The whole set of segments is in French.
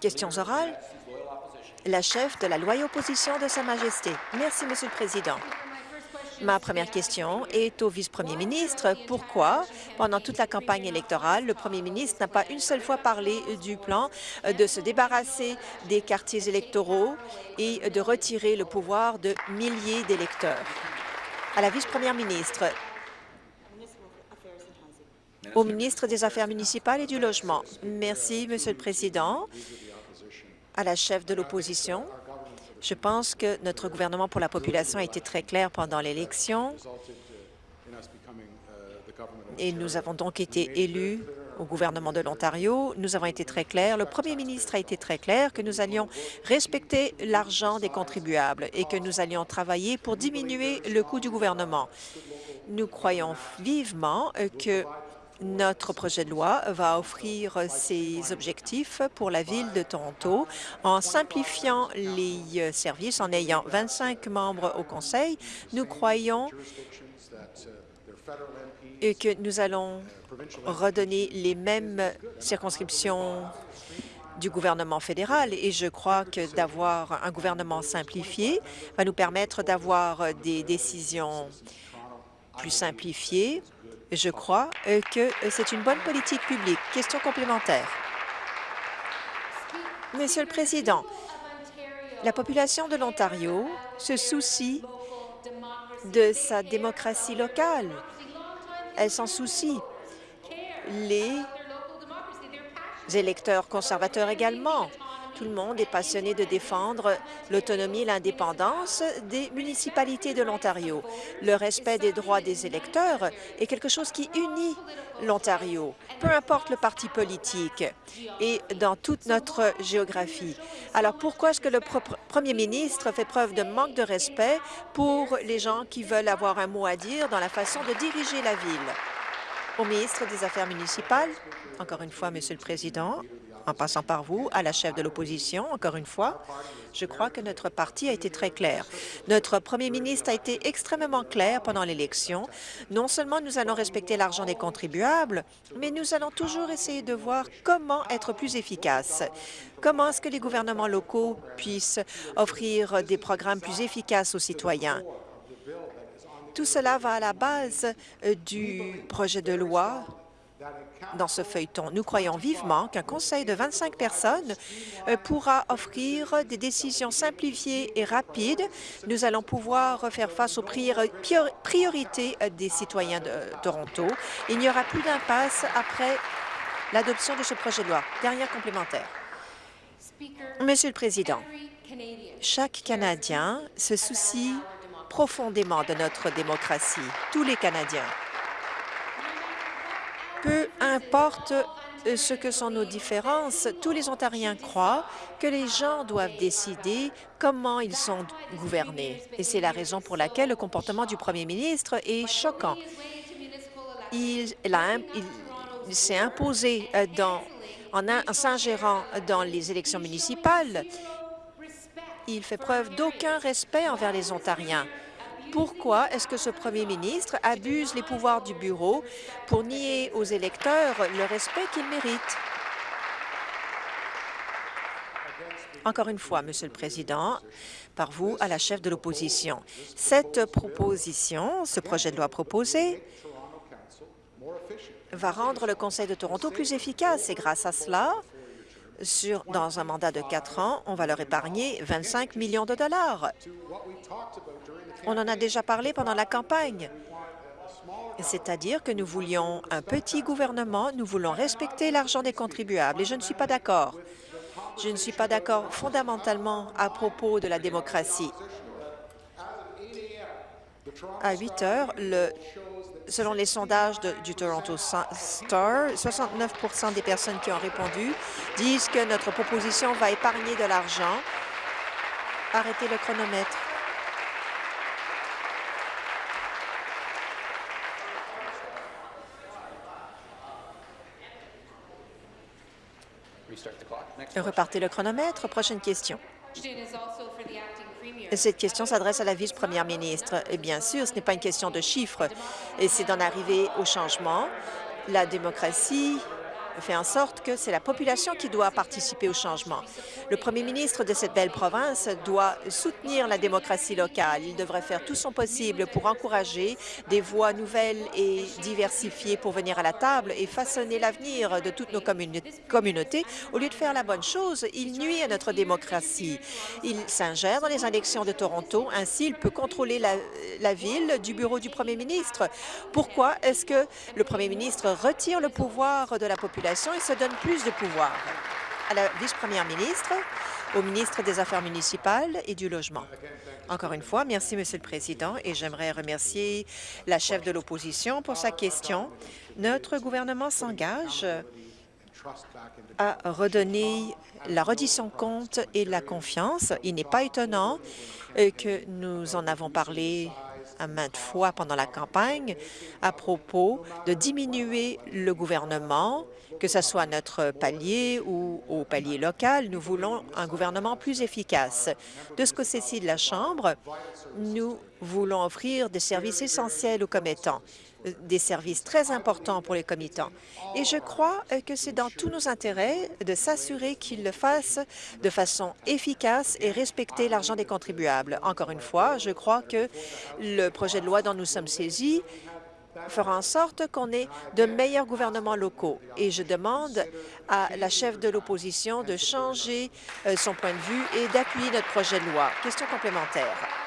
Questions orales? La chef de la loyale opposition de Sa Majesté. Merci, Monsieur le Président. Ma première question est au vice-premier ministre. Pourquoi, pendant toute la campagne électorale, le premier ministre n'a pas une seule fois parlé du plan de se débarrasser des quartiers électoraux et de retirer le pouvoir de milliers d'électeurs? À la vice-première ministre, au ministre des Affaires municipales et du Logement. Merci, Monsieur le Président. À la chef de l'opposition, je pense que notre gouvernement pour la population a été très clair pendant l'élection et nous avons donc été élus au gouvernement de l'Ontario. Nous avons été très clairs. Le premier ministre a été très clair que nous allions respecter l'argent des contribuables et que nous allions travailler pour diminuer le coût du gouvernement. Nous croyons vivement que notre projet de loi va offrir ces objectifs pour la Ville de Toronto en simplifiant les services, en ayant 25 membres au Conseil. Nous croyons que nous allons redonner les mêmes circonscriptions du gouvernement fédéral et je crois que d'avoir un gouvernement simplifié va nous permettre d'avoir des décisions plus simplifiées je crois euh, que euh, c'est une bonne politique publique. Question complémentaire. Monsieur le Président, la population de l'Ontario se soucie de sa démocratie locale. Elle s'en soucie. Les électeurs conservateurs également. Tout le monde est passionné de défendre l'autonomie et l'indépendance des municipalités de l'Ontario. Le respect des droits des électeurs est quelque chose qui unit l'Ontario, peu importe le parti politique et dans toute notre géographie. Alors pourquoi est-ce que le premier ministre fait preuve de manque de respect pour les gens qui veulent avoir un mot à dire dans la façon de diriger la ville? Au ministre des Affaires municipales, encore une fois, Monsieur le Président, en passant par vous, à la chef de l'opposition, encore une fois, je crois que notre parti a été très clair. Notre premier ministre a été extrêmement clair pendant l'élection. Non seulement nous allons respecter l'argent des contribuables, mais nous allons toujours essayer de voir comment être plus efficaces. Comment est-ce que les gouvernements locaux puissent offrir des programmes plus efficaces aux citoyens? Tout cela va à la base euh, du projet de loi dans ce feuilleton. Nous croyons vivement qu'un conseil de 25 personnes euh, pourra offrir des décisions simplifiées et rapides. Nous allons pouvoir faire face aux priorités euh, des citoyens de Toronto. Il n'y aura plus d'impasse après l'adoption de ce projet de loi. Dernière complémentaire. Monsieur le Président, chaque Canadien se soucie profondément de notre démocratie, tous les Canadiens. Peu importe euh, ce que sont nos différences, tous les Ontariens croient que les gens doivent décider comment ils sont gouvernés. Et c'est la raison pour laquelle le comportement du premier ministre est choquant. Il, s'est imposé euh, en, en s'ingérant dans les élections municipales. Il fait preuve d'aucun respect envers les Ontariens. Pourquoi est-ce que ce premier ministre abuse les pouvoirs du bureau pour nier aux électeurs le respect qu'ils méritent? Encore une fois, Monsieur le Président, par vous à la chef de l'opposition. Cette proposition, ce projet de loi proposé, va rendre le Conseil de Toronto plus efficace et grâce à cela, sur, dans un mandat de quatre ans, on va leur épargner 25 millions de dollars. On en a déjà parlé pendant la campagne. C'est-à-dire que nous voulions un petit gouvernement, nous voulons respecter l'argent des contribuables, et je ne suis pas d'accord. Je ne suis pas d'accord fondamentalement à propos de la démocratie. À 8 heures, selon les sondages du Toronto Star, 69% des personnes qui ont répondu disent que notre proposition va épargner de l'argent. Arrêtez le chronomètre. Repartez le chronomètre. Prochaine question. Cette question s'adresse à la vice-première ministre. Et bien sûr, ce n'est pas une question de chiffres, et c'est d'en arriver au changement. La démocratie fait en sorte que c'est la population qui doit participer au changement. Le premier ministre de cette belle province doit soutenir la démocratie locale. Il devrait faire tout son possible pour encourager des voix nouvelles et diversifiées pour venir à la table et façonner l'avenir de toutes nos communautés. Au lieu de faire la bonne chose, il nuit à notre démocratie. Il s'ingère dans les élections de Toronto. Ainsi, il peut contrôler la, la ville du bureau du premier ministre. Pourquoi est-ce que le premier ministre retire le pouvoir de la population? Et se donne plus de pouvoir? À la vice-première ministre, au ministre des Affaires municipales et du Logement. Encore une fois, merci, Monsieur le Président, et j'aimerais remercier la chef de l'opposition pour sa question. Notre gouvernement s'engage à redonner la reddition compte et la confiance. Il n'est pas étonnant euh, que nous en avons parlé à maintes fois pendant la campagne à propos de diminuer le gouvernement, que ce soit notre palier ou au palier local. Nous voulons un gouvernement plus efficace. De ce côté-ci de la Chambre, nous voulons offrir des services essentiels aux commettants des services très importants pour les commettants. Et je crois que c'est dans tous nos intérêts de s'assurer qu'ils le fassent de façon efficace et respecter l'argent des contribuables. Encore une fois, je crois que le projet de loi dont nous sommes saisis fera en sorte qu'on ait de meilleurs gouvernements locaux. Et je demande à la chef de l'opposition de changer euh, son point de vue et d'appuyer notre projet de loi. Question complémentaire.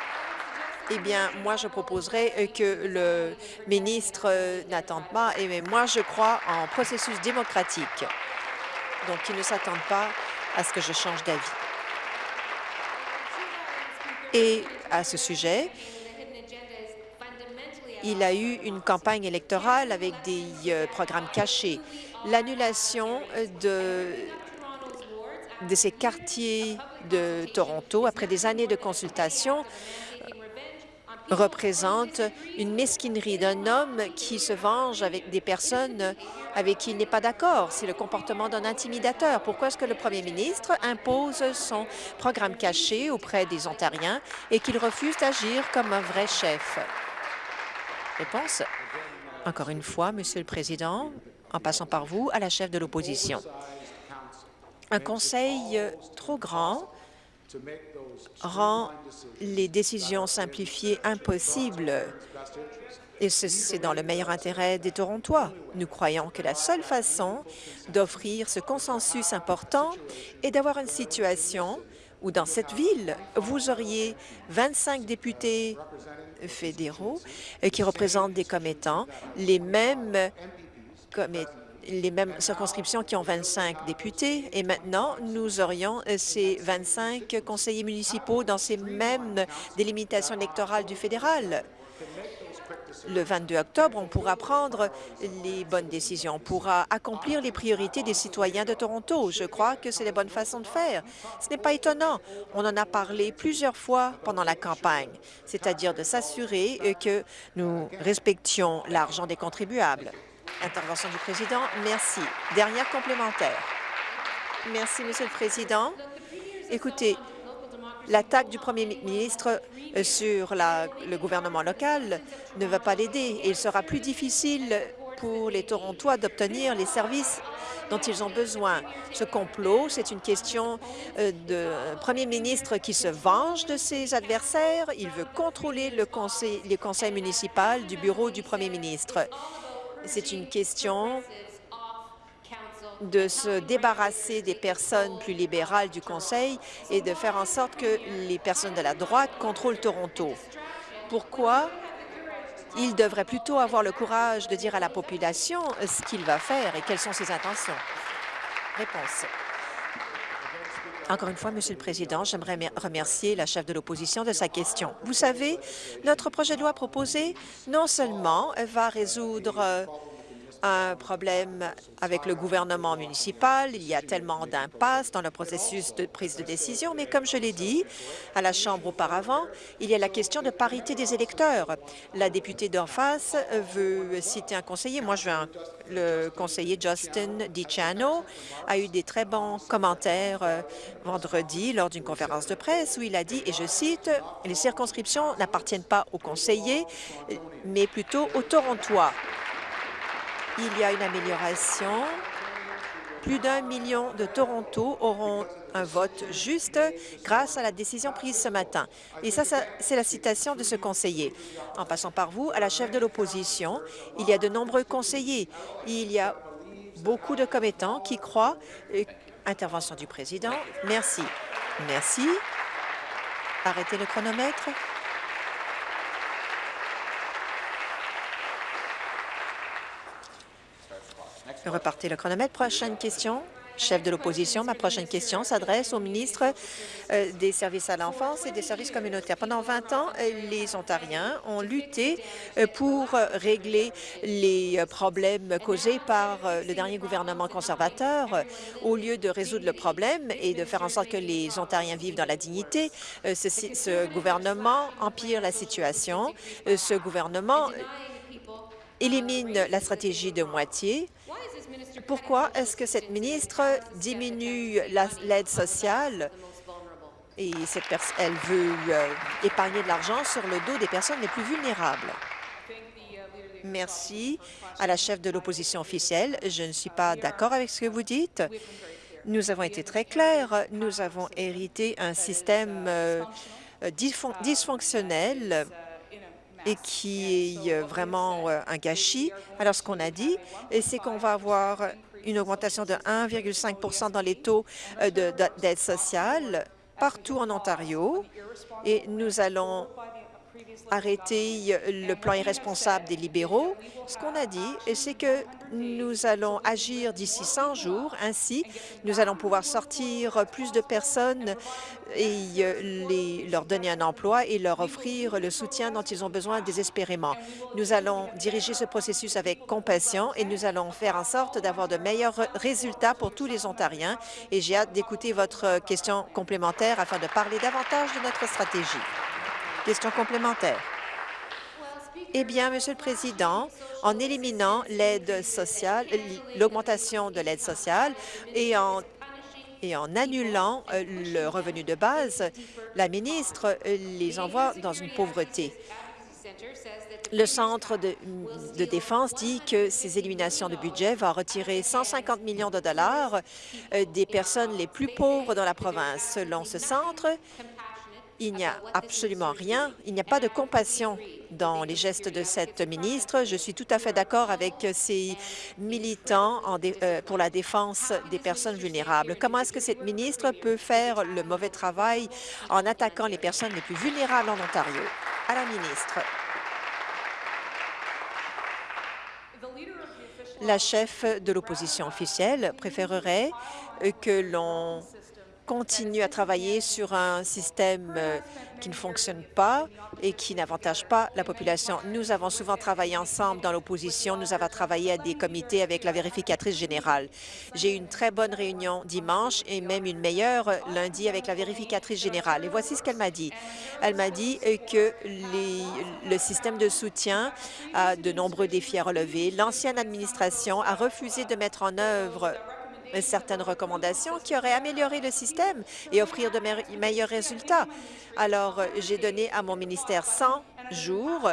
Eh bien, moi, je proposerais euh, que le ministre euh, n'attende pas. Et moi, je crois en processus démocratique. Donc, il ne s'attende pas à ce que je change d'avis. Et à ce sujet, il a eu une campagne électorale avec des euh, programmes cachés. L'annulation de, de ces quartiers de Toronto, après des années de consultation, représente une mesquinerie d'un homme qui se venge avec des personnes avec qui il n'est pas d'accord. C'est le comportement d'un intimidateur. Pourquoi est-ce que le premier ministre impose son programme caché auprès des Ontariens et qu'il refuse d'agir comme un vrai chef? Réponse. Encore une fois, Monsieur le Président, en passant par vous, à la chef de l'opposition. Un conseil trop grand rend les décisions simplifiées impossibles. Et c'est dans le meilleur intérêt des Torontois. Nous croyons que la seule façon d'offrir ce consensus important est d'avoir une situation où, dans cette ville, vous auriez 25 députés fédéraux qui représentent des commettants, les mêmes commettants les mêmes circonscriptions qui ont 25 députés et maintenant nous aurions euh, ces 25 conseillers municipaux dans ces mêmes délimitations électorales du fédéral. Le 22 octobre, on pourra prendre les bonnes décisions, on pourra accomplir les priorités des citoyens de Toronto. Je crois que c'est la bonne façon de faire. Ce n'est pas étonnant. On en a parlé plusieurs fois pendant la campagne, c'est-à-dire de s'assurer euh, que nous respections l'argent des contribuables. Intervention du président. Merci. Dernière complémentaire. Merci, Monsieur le Président. Écoutez, l'attaque du premier ministre euh, sur le gouvernement local ne va pas l'aider il sera plus difficile pour les Torontois d'obtenir les services dont ils ont besoin. Ce complot, c'est une question euh, de premier ministre qui se venge de ses adversaires. Il veut contrôler le conseil, les conseils municipaux du bureau du premier ministre. C'est une question de se débarrasser des personnes plus libérales du Conseil et de faire en sorte que les personnes de la droite contrôlent Toronto. Pourquoi il devrait plutôt avoir le courage de dire à la population ce qu'il va faire et quelles sont ses intentions? Réponse. Encore une fois, Monsieur le Président, j'aimerais remercier la chef de l'opposition de sa question. Vous savez, notre projet de loi proposé non seulement va résoudre un problème avec le gouvernement municipal. Il y a tellement d'impasses dans le processus de prise de décision, mais comme je l'ai dit à la Chambre auparavant, il y a la question de parité des électeurs. La députée d'en face veut citer un conseiller. Moi, je veux un, le conseiller Justin DiCiano a eu des très bons commentaires euh, vendredi lors d'une conférence de presse où il a dit, et je cite, « Les circonscriptions n'appartiennent pas aux conseillers, mais plutôt aux Torontois. Il y a une amélioration Plus d'un million de Toronto auront un vote juste grâce à la décision prise ce matin. Et ça, c'est la citation de ce conseiller. En passant par vous, à la chef de l'opposition, il y a de nombreux conseillers. Il y a beaucoup de commettants qui croient... Euh, intervention du président. Merci. Merci. Arrêtez le chronomètre. Repartez le chronomètre. Prochaine question chef de l'opposition. Ma prochaine question s'adresse au ministre euh, des services à l'enfance et des services communautaires. Pendant 20 ans, euh, les Ontariens ont lutté euh, pour régler les problèmes causés par le dernier gouvernement conservateur. Au lieu de résoudre le problème et de faire en sorte que les Ontariens vivent dans la dignité, ce, ce gouvernement empire la situation. Ce gouvernement élimine la stratégie de moitié pourquoi est-ce que cette ministre diminue l'aide sociale? Et cette elle veut euh, épargner de l'argent sur le dos des personnes les plus vulnérables? Merci à la chef de l'opposition officielle. Je ne suis pas d'accord avec ce que vous dites. Nous avons été très clairs. Nous avons hérité un système euh, dysfonctionnel et qui est euh, vraiment euh, un gâchis. Alors, ce qu'on a dit, c'est qu'on va avoir une augmentation de 1,5% dans les taux euh, d'aide sociale partout en Ontario et nous allons arrêter le plan irresponsable des libéraux. Ce qu'on a dit, c'est que nous allons agir d'ici 100 jours. Ainsi, nous allons pouvoir sortir plus de personnes et euh, leur donner un emploi et leur offrir le soutien dont ils ont besoin désespérément. Nous allons diriger ce processus avec compassion et nous allons faire en sorte d'avoir de meilleurs résultats pour tous les Ontariens. Et j'ai hâte d'écouter votre question complémentaire afin de parler davantage de notre stratégie. Question complémentaire. Eh bien, Monsieur le Président, en éliminant l'aide sociale, l'augmentation de l'aide sociale et en annulant euh, le revenu de base, la ministre euh, les envoie dans une pauvreté. Le Centre de, de, défense dit que ces éliminations de budget vont retirer 150 millions de dollars euh, des personnes les plus pauvres dans la province. Selon ce centre, il n'y a absolument rien, il n'y a pas de compassion dans les gestes de cette ministre. Je suis tout à fait d'accord avec ces militants euh, pour la défense des personnes vulnérables. Comment est-ce que cette ministre peut faire le mauvais travail en attaquant les personnes les plus vulnérables en Ontario? À la ministre. La chef de l'opposition officielle préférerait que l'on continue à travailler sur un système euh, qui ne fonctionne pas et qui n'avantage pas la population. Nous avons souvent travaillé ensemble dans l'opposition. Nous avons travaillé à des comités avec la vérificatrice générale. J'ai eu une très bonne réunion dimanche et même une meilleure lundi avec la vérificatrice générale. Et voici ce qu'elle m'a dit. Elle m'a dit euh, que le système de soutien a de nombreux défis à relever. L'ancienne administration a refusé de mettre en œuvre certaines recommandations qui auraient amélioré le système et offrir de meilleurs résultats. Alors, j'ai donné à mon ministère 100 jours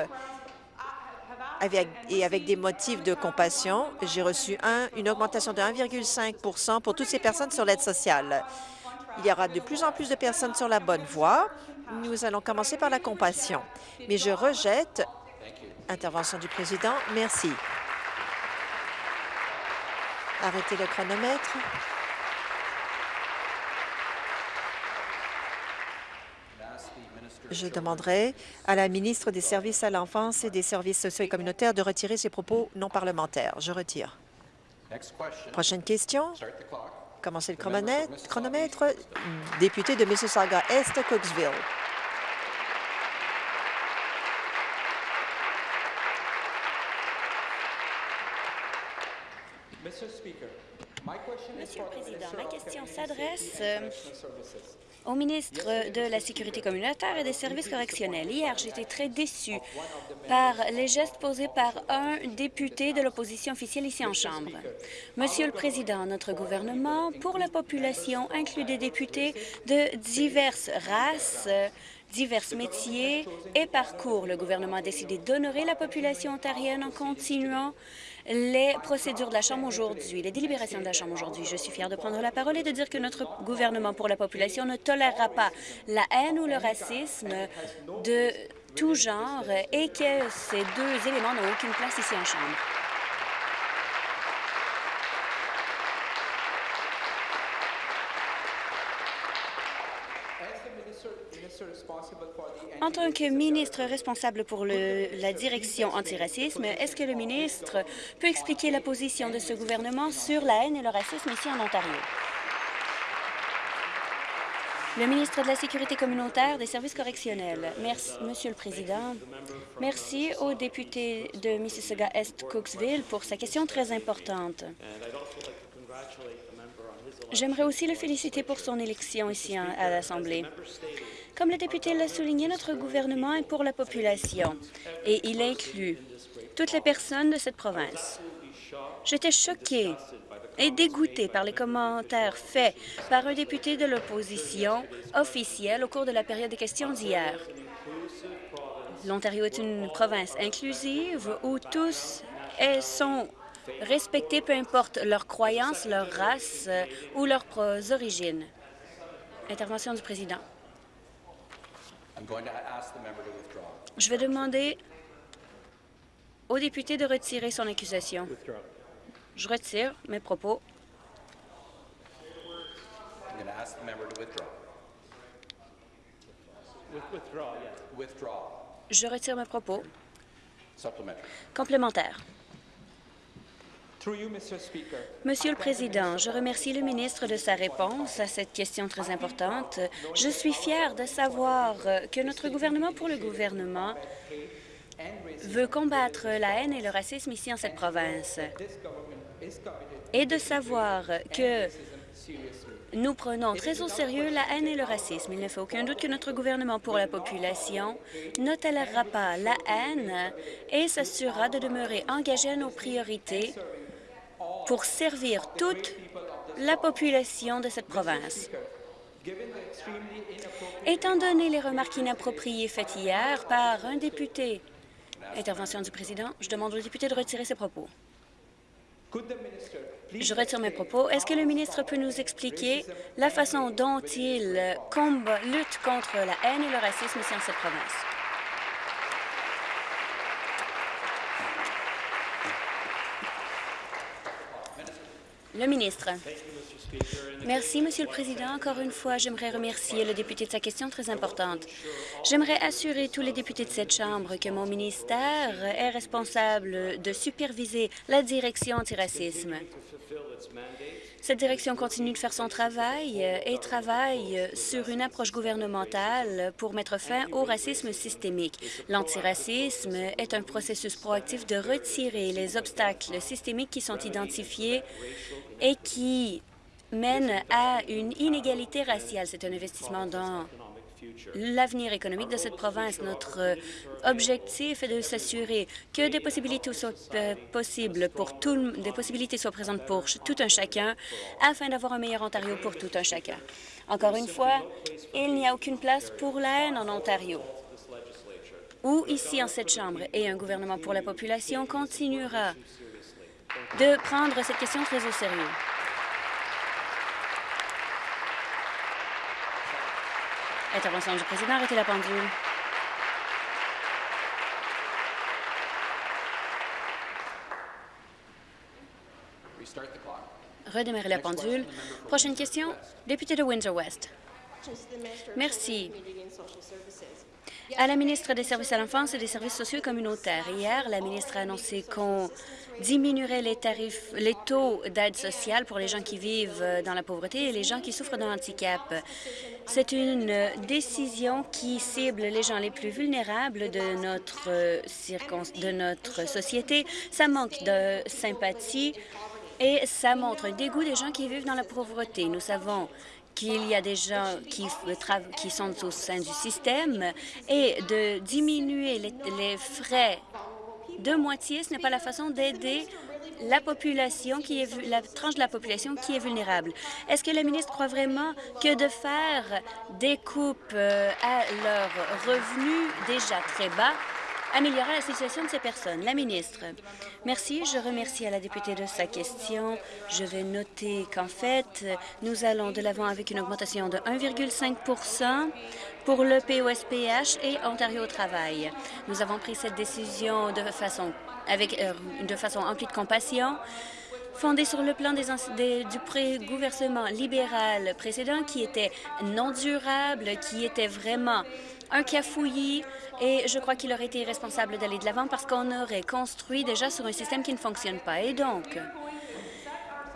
et avec des motifs de compassion, j'ai reçu un, une augmentation de 1,5% pour toutes ces personnes sur l'aide sociale. Il y aura de plus en plus de personnes sur la bonne voie. Nous allons commencer par la compassion. Mais je rejette... Intervention du président. Merci. Arrêtez le chronomètre. Je demanderai à la ministre des Services à l'enfance et des services sociaux et communautaires de retirer ses propos non parlementaires. Je retire. Prochaine question. Commencez le chronomètre. Député de Mississauga-Est, Cooksville. Monsieur le Président, ma question s'adresse euh, au ministre de la Sécurité communautaire et des services correctionnels. Hier, j'étais très déçu par les gestes posés par un député de l'opposition officielle ici en Chambre. Monsieur le Président, notre gouvernement, pour la population, inclut des députés de diverses races, divers métiers et parcours. Le gouvernement a décidé d'honorer la population ontarienne en continuant les procédures de la Chambre aujourd'hui, les délibérations de la Chambre aujourd'hui. Je suis fière de prendre la parole et de dire que notre gouvernement pour la population ne tolérera pas la haine ou le racisme de tout genre et que ces deux éléments n'ont aucune place ici en Chambre. En tant que ministre responsable pour la direction antiracisme, est-ce que le ministre peut expliquer la position de ce gouvernement sur la haine et le racisme ici en Ontario? Le ministre de la Sécurité communautaire des services correctionnels. Merci, Monsieur le Président. Merci au député de Mississauga-Est-Cooksville pour sa question très importante. J'aimerais aussi le féliciter pour son élection ici à l'Assemblée. Comme le député l'a souligné, notre gouvernement est pour la population et il inclut toutes les personnes de cette province. J'étais choquée et dégoûté par les commentaires faits par un député de l'opposition officielle au cours de la période des questions d'hier. L'Ontario est une province inclusive où tous sont respectés, peu importe leur croyance, leur race ou leurs origines. Intervention du président. Je vais demander au député de retirer son accusation. Je retire mes propos. Je retire mes propos. Complémentaire. Monsieur le Président, je remercie le ministre de sa réponse à cette question très importante. Je suis fier de savoir que notre gouvernement pour le gouvernement veut combattre la haine et le racisme ici en cette province et de savoir que nous prenons très au sérieux la haine et le racisme. Il ne fait aucun doute que notre gouvernement pour la population ne tolérera pas la haine et s'assurera de demeurer engagé à nos priorités pour servir toute la population de cette province. Étant donné les remarques inappropriées faites hier par un député, intervention du président, je demande au député de retirer ses propos. Je retire mes propos. Est-ce que le ministre peut nous expliquer la façon dont il lutte contre la haine et le racisme ici en cette province? Le ministre. Merci, Monsieur le Président. Encore une fois, j'aimerais remercier le député de sa question très importante. J'aimerais assurer tous les députés de cette Chambre que mon ministère est responsable de superviser la direction antiracisme. Cette direction continue de faire son travail et travaille sur une approche gouvernementale pour mettre fin au racisme systémique. L'antiracisme est un processus proactif de retirer les obstacles systémiques qui sont identifiés et qui mènent à une inégalité raciale. C'est un investissement dans l'avenir économique de cette province. Notre euh, objectif est de s'assurer que des possibilités soient euh, possibles pour des possibilités soient présentes pour tout un chacun, afin d'avoir un meilleur Ontario pour tout un chacun. Encore une fois, il n'y a aucune place pour la haine en Ontario ou ici en cette Chambre, et un gouvernement pour la population continuera de prendre cette question très au sérieux. Intervention du président. Arrêtez la pendule. Redémarrer la pendule. Prochaine question, député de Windsor-West. Merci. À la ministre des Services à l'enfance et des services sociaux communautaires, hier, la ministre a annoncé qu'on diminuerait les tarifs, les taux d'aide sociale pour les gens qui vivent dans la pauvreté et les gens qui souffrent d'un handicap. C'est une décision qui cible les gens les plus vulnérables de notre, notre société. Ça manque de sympathie et ça montre un dégoût des gens qui vivent dans la pauvreté. Nous savons qu'il y a des gens qui, sont au sein du système et de diminuer les, frais de moitié, ce n'est pas la façon d'aider la population qui est la tranche de la population qui est vulnérable. Est-ce que le ministre croit vraiment que de faire des coupes euh, à leurs revenus déjà très bas améliorera la situation de ces personnes. La ministre. Merci. Je remercie à la députée de sa question. Je vais noter qu'en fait, nous allons de l'avant avec une augmentation de 1,5% pour le POSPH et Ontario au travail. Nous avons pris cette décision de façon, avec, euh, de façon emplie de compassion fondée sur le plan des, du pré-gouvernement libéral précédent qui était non durable, qui était vraiment un cafouillis et je crois qu'il aurait été irresponsable d'aller de l'avant parce qu'on aurait construit déjà sur un système qui ne fonctionne pas. Et donc,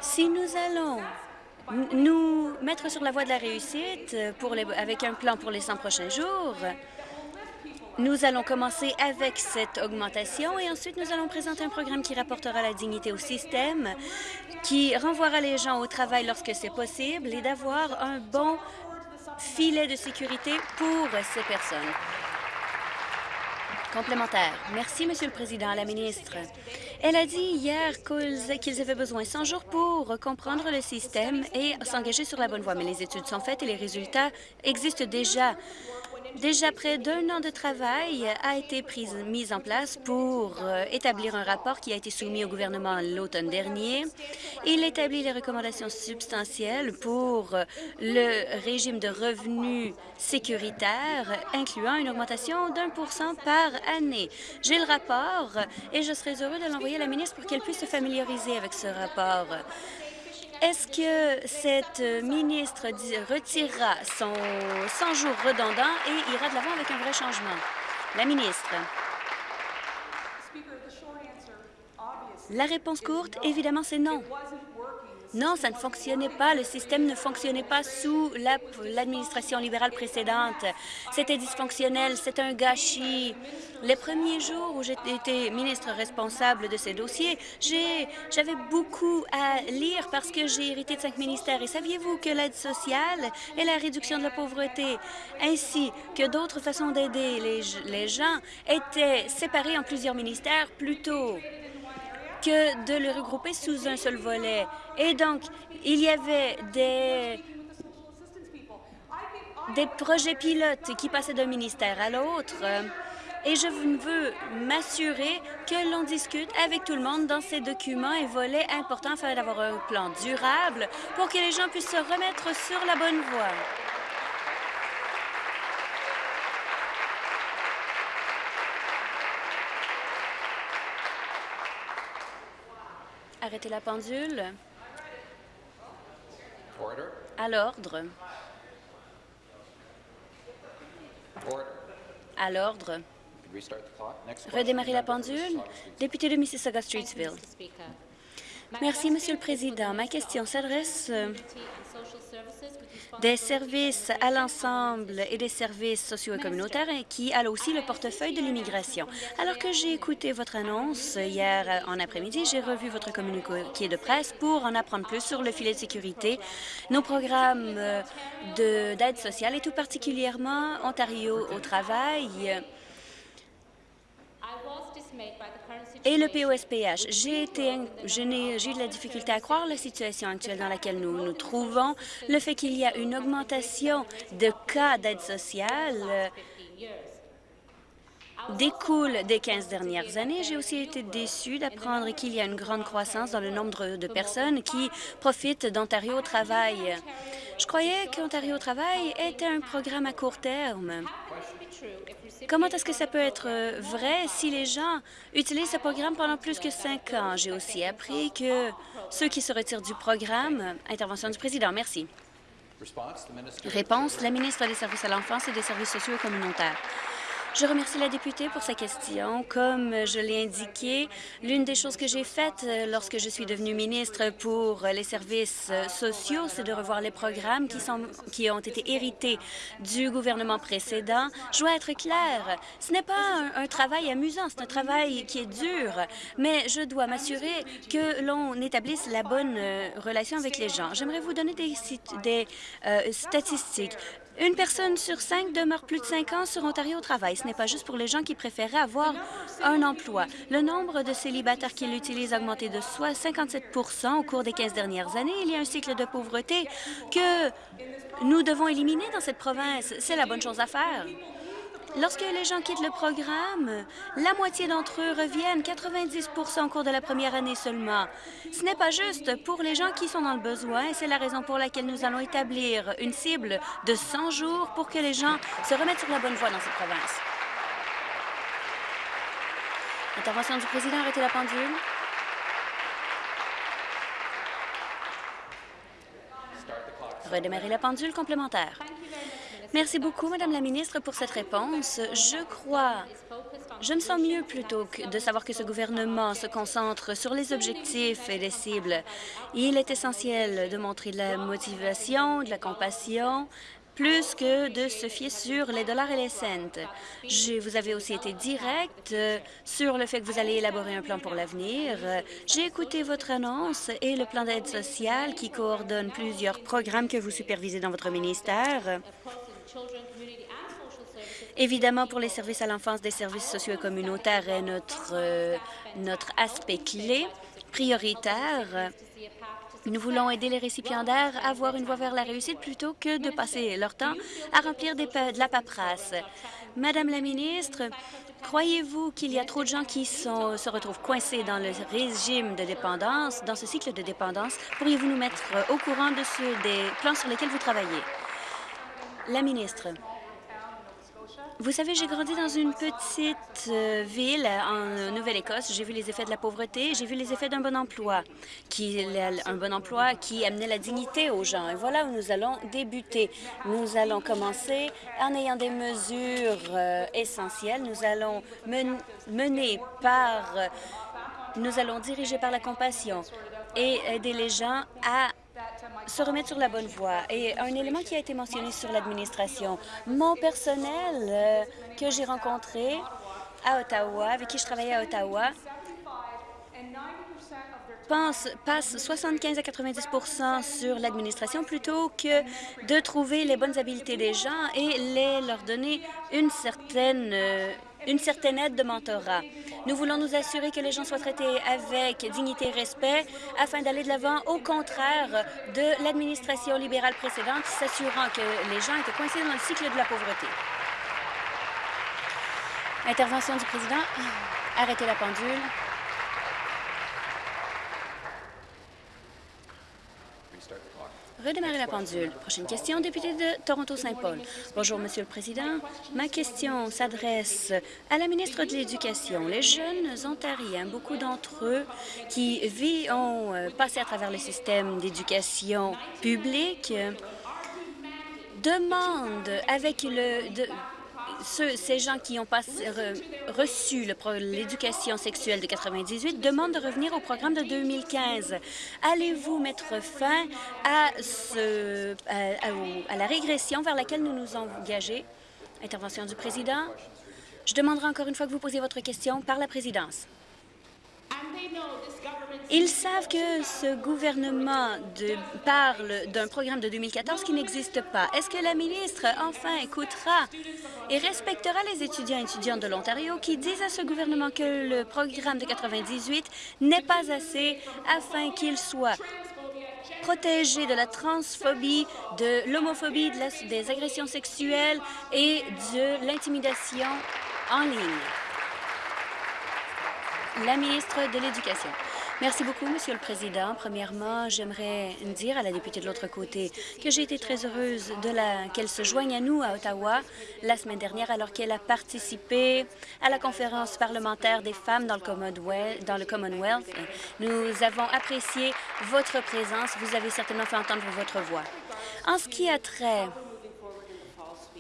si nous allons nous mettre sur la voie de la réussite avec un plan pour les 100 prochains jours, nous allons commencer avec cette augmentation et ensuite nous allons présenter un programme qui rapportera la dignité au système, qui renvoiera les gens au travail lorsque c'est possible et d'avoir un bon filet de sécurité pour ces personnes. Complémentaire. Merci, Monsieur le Président. La ministre. Elle a dit hier qu'ils avaient besoin 100 jours pour comprendre le système et s'engager sur la bonne voie. Mais les études sont faites et les résultats existent déjà. Déjà près d'un an de travail a été prise, mis en place pour euh, établir un rapport qui a été soumis au gouvernement l'automne dernier. Il établit les recommandations substantielles pour euh, le régime de revenus sécuritaires, incluant une augmentation d'un pour cent par année. J'ai le rapport et je serai heureux de l'envoyer à la ministre pour qu'elle puisse se familiariser avec ce rapport. Est-ce que cette ministre retirera son 100 jours redondant et ira de l'avant avec un vrai changement? La ministre. La réponse courte, évidemment, c'est non. Non, ça ne fonctionnait pas. Le système ne fonctionnait pas sous l'administration libérale précédente. C'était dysfonctionnel, c'est un gâchis. Les premiers jours où j'étais ministre responsable de ces dossiers, j'avais beaucoup à lire parce que j'ai hérité de cinq ministères. Et saviez-vous que l'aide sociale et la réduction de la pauvreté, ainsi que d'autres façons d'aider les, les gens, étaient séparés en plusieurs ministères plus tôt? Que de le regrouper sous un seul volet. Et donc, il y avait des des projets pilotes qui passaient d'un ministère à l'autre. Et je veux m'assurer que l'on discute avec tout le monde dans ces documents et volets importants afin d'avoir un plan durable pour que les gens puissent se remettre sur la bonne voie. Arrêtez la pendule. À l'ordre. À l'ordre. Redémarrer la pendule. Député de Mississauga-Streetsville. Merci, Monsieur le Président. Ma question s'adresse euh, des services à l'ensemble et des services sociaux et communautaires qui a aussi le portefeuille de l'immigration. Alors que j'ai écouté votre annonce hier en après-midi, j'ai revu votre communiqué de presse pour en apprendre plus sur le filet de sécurité, nos programmes d'aide sociale et tout particulièrement Ontario au travail et le POSPH. J'ai de la difficulté à croire la situation actuelle dans laquelle nous nous trouvons, le fait qu'il y a une augmentation de cas d'aide sociale euh, découle des 15 dernières années. J'ai aussi été déçue d'apprendre qu'il y a une grande croissance dans le nombre de personnes qui profitent d'Ontario au travail. Je croyais qu'Ontario au travail était un programme à court terme. Comment est-ce que ça peut être euh, vrai si les gens utilisent ce programme pendant plus que cinq ans? J'ai aussi appris que ceux qui se retirent du programme... Intervention du président. Merci. Réponse, la ministre des Services à l'enfance et des services sociaux et communautaires. Je remercie la députée pour sa question. Comme je l'ai indiqué, l'une des choses que j'ai faites euh, lorsque je suis devenue ministre pour les services euh, sociaux, c'est de revoir les programmes qui, sont, qui ont été hérités du gouvernement précédent. Je dois être claire, ce n'est pas un, travail amusant, c'est un travail qui est dur, mais je dois m'assurer que l'on établisse la bonne euh, relation avec les gens. J'aimerais vous donner des, des statistiques. Une personne sur cinq demeure plus de cinq ans sur Ontario au travail. Ce n'est pas juste pour les gens qui préféraient avoir un emploi. Le nombre de célibataires qui l'utilisent a augmenté de soit 57% au cours des 15 dernières années. Il y a un cycle de pauvreté que nous devons éliminer dans cette province. C'est la bonne chose à faire. Lorsque les gens quittent le programme, la moitié d'entre eux reviennent, 90% au cours de la première année seulement. Ce n'est pas juste pour les gens qui sont dans le besoin. C'est la raison pour laquelle nous allons établir une cible de 100 jours pour que les gens se remettent sur la bonne voie dans cette province. Intervention du président, arrêtez la pendule. Redémarrer la pendule complémentaire. Merci beaucoup, Madame la ministre, pour cette réponse. Je crois, je me sens mieux plutôt que de savoir que ce gouvernement se concentre sur les objectifs et les cibles. Il est essentiel de montrer de la motivation, de la compassion, plus que de se fier sur les dollars et les cents. Vous avez aussi été direct sur le fait que vous allez élaborer un plan pour l'avenir. J'ai écouté votre annonce et le plan d'aide sociale qui coordonne plusieurs programmes que vous supervisez dans votre ministère. Évidemment, pour les services à l'enfance, des services sociaux et communautaires est notre, euh, notre aspect clé, prioritaire. Nous voulons aider les récipiendaires à avoir une voie vers la réussite plutôt que de passer leur temps à remplir des de la paperasse. Madame la ministre, croyez-vous qu'il y a trop de gens qui sont, se retrouvent coincés dans le régime de dépendance, dans ce cycle de dépendance? Pourriez-vous nous mettre au courant de des plans sur lesquels vous travaillez? La ministre. Vous savez, j'ai grandi dans une petite euh, ville en Nouvelle-Écosse. J'ai vu les effets de la pauvreté, j'ai vu les effets d'un bon emploi, qui, un bon emploi qui amenait la dignité aux gens. Et voilà où nous allons débuter. Nous allons commencer en ayant des mesures euh, essentielles. Nous allons mener par... nous allons diriger par la compassion et aider les gens à se remettre sur la bonne voie. Et un élément qui a été mentionné sur l'administration, mon personnel euh, que j'ai rencontré à Ottawa, avec qui je travaillais à Ottawa, pense, passe 75 à 90% sur l'administration plutôt que de trouver les bonnes habiletés des gens et les, leur donner une certaine euh, une certaine aide de mentorat. Nous voulons nous assurer que les gens soient traités avec dignité et respect afin d'aller de l'avant, au contraire de l'administration libérale précédente, s'assurant que les gens étaient coincés dans le cycle de la pauvreté. Intervention du président. Arrêtez la pendule. Redémarrer la pendule. Prochaine question, député de Toronto-Saint-Paul. Bonjour, Monsieur le Président. Ma question s'adresse à la ministre de l'Éducation. Les jeunes ontariens, beaucoup d'entre eux qui ont euh, passé à travers le système d'éducation publique, demandent avec le ces gens qui ont reçu l'éducation sexuelle de 98 demandent de revenir au programme de 2015. Allez-vous mettre fin à, ce, à, la régression vers laquelle nous nous engagés? Intervention du président. Je demanderai encore une fois que vous posiez votre question par la présidence. Ils savent que ce gouvernement parle d'un programme de 2014 qui n'existe pas. Est-ce que la ministre, enfin, écoutera et respectera les étudiants et étudiantes de l'Ontario qui disent à ce gouvernement que le programme de 98 n'est pas assez afin qu'il soit protégé de la transphobie, de l'homophobie, des agressions sexuelles et de l'intimidation en ligne? La ministre de l'Éducation. Merci beaucoup, Monsieur le Président. Premièrement, j'aimerais dire à la députée de l'autre côté que j'ai été très heureuse qu'elle se joigne à nous à Ottawa la semaine dernière alors qu'elle a participé à la conférence parlementaire des femmes dans le, Commonwealth, dans le Commonwealth. Nous avons apprécié votre présence. Vous avez certainement fait entendre votre voix. En ce qui a trait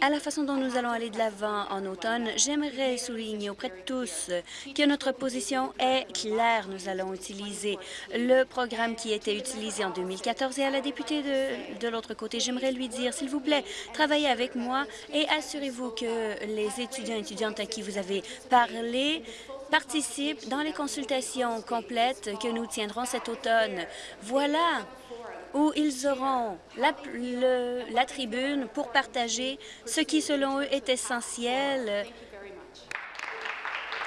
à la façon dont nous allons aller de l'avant en automne, j'aimerais souligner auprès de tous que notre position est claire. Nous allons utiliser le programme qui était utilisé en 2014 et à la députée de, de l'autre côté, j'aimerais lui dire, s'il vous plaît, travaillez avec moi et assurez-vous que les étudiants et étudiantes à qui vous avez parlé participent dans les consultations complètes que nous tiendrons cet automne. Voilà où ils auront la, la tribune pour partager ce qui, selon eux, est essentiel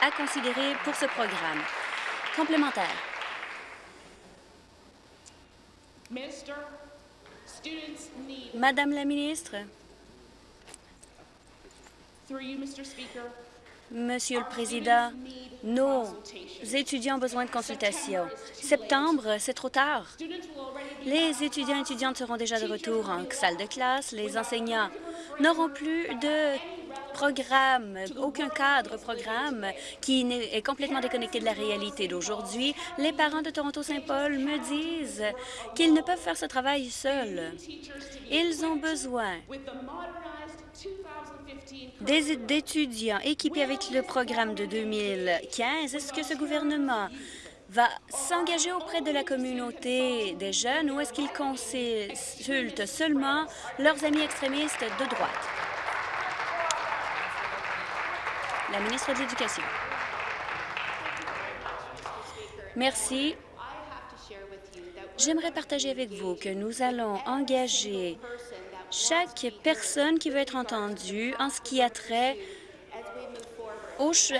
à considérer pour ce programme. Complémentaire. Madame la ministre, Monsieur le Président, nos étudiants ont besoin de consultation. Septembre, c'est trop tard. Les étudiants et étudiantes seront déjà de retour en salle de classe. Les enseignants n'auront plus de programme, aucun cadre programme qui est complètement déconnecté de la réalité d'aujourd'hui. Les parents de Toronto-Saint-Paul me disent qu'ils ne peuvent faire ce travail seuls. Ils ont besoin d'étudiants équipés avec le programme de 2015. Est-ce que ce gouvernement va s'engager auprès de la communauté des jeunes ou est-ce qu'il consulte seulement leurs amis extrémistes de droite? La ministre de l'Éducation. Merci. J'aimerais partager avec vous que nous allons engager chaque personne qui veut être entendue en ce qui a trait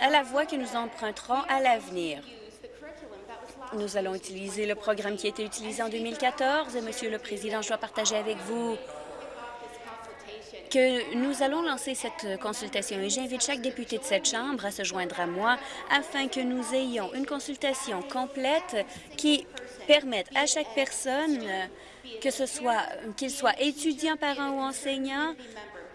à la voie que nous emprunterons à l'avenir. Nous allons utiliser le programme qui a été utilisé en 2014. Monsieur le Président, je dois partager avec vous que nous allons lancer cette consultation et j'invite chaque député de cette Chambre à se joindre à moi afin que nous ayons une consultation complète qui permette à chaque personne que ce soit qu'il soit étudiant, parent ou enseignant,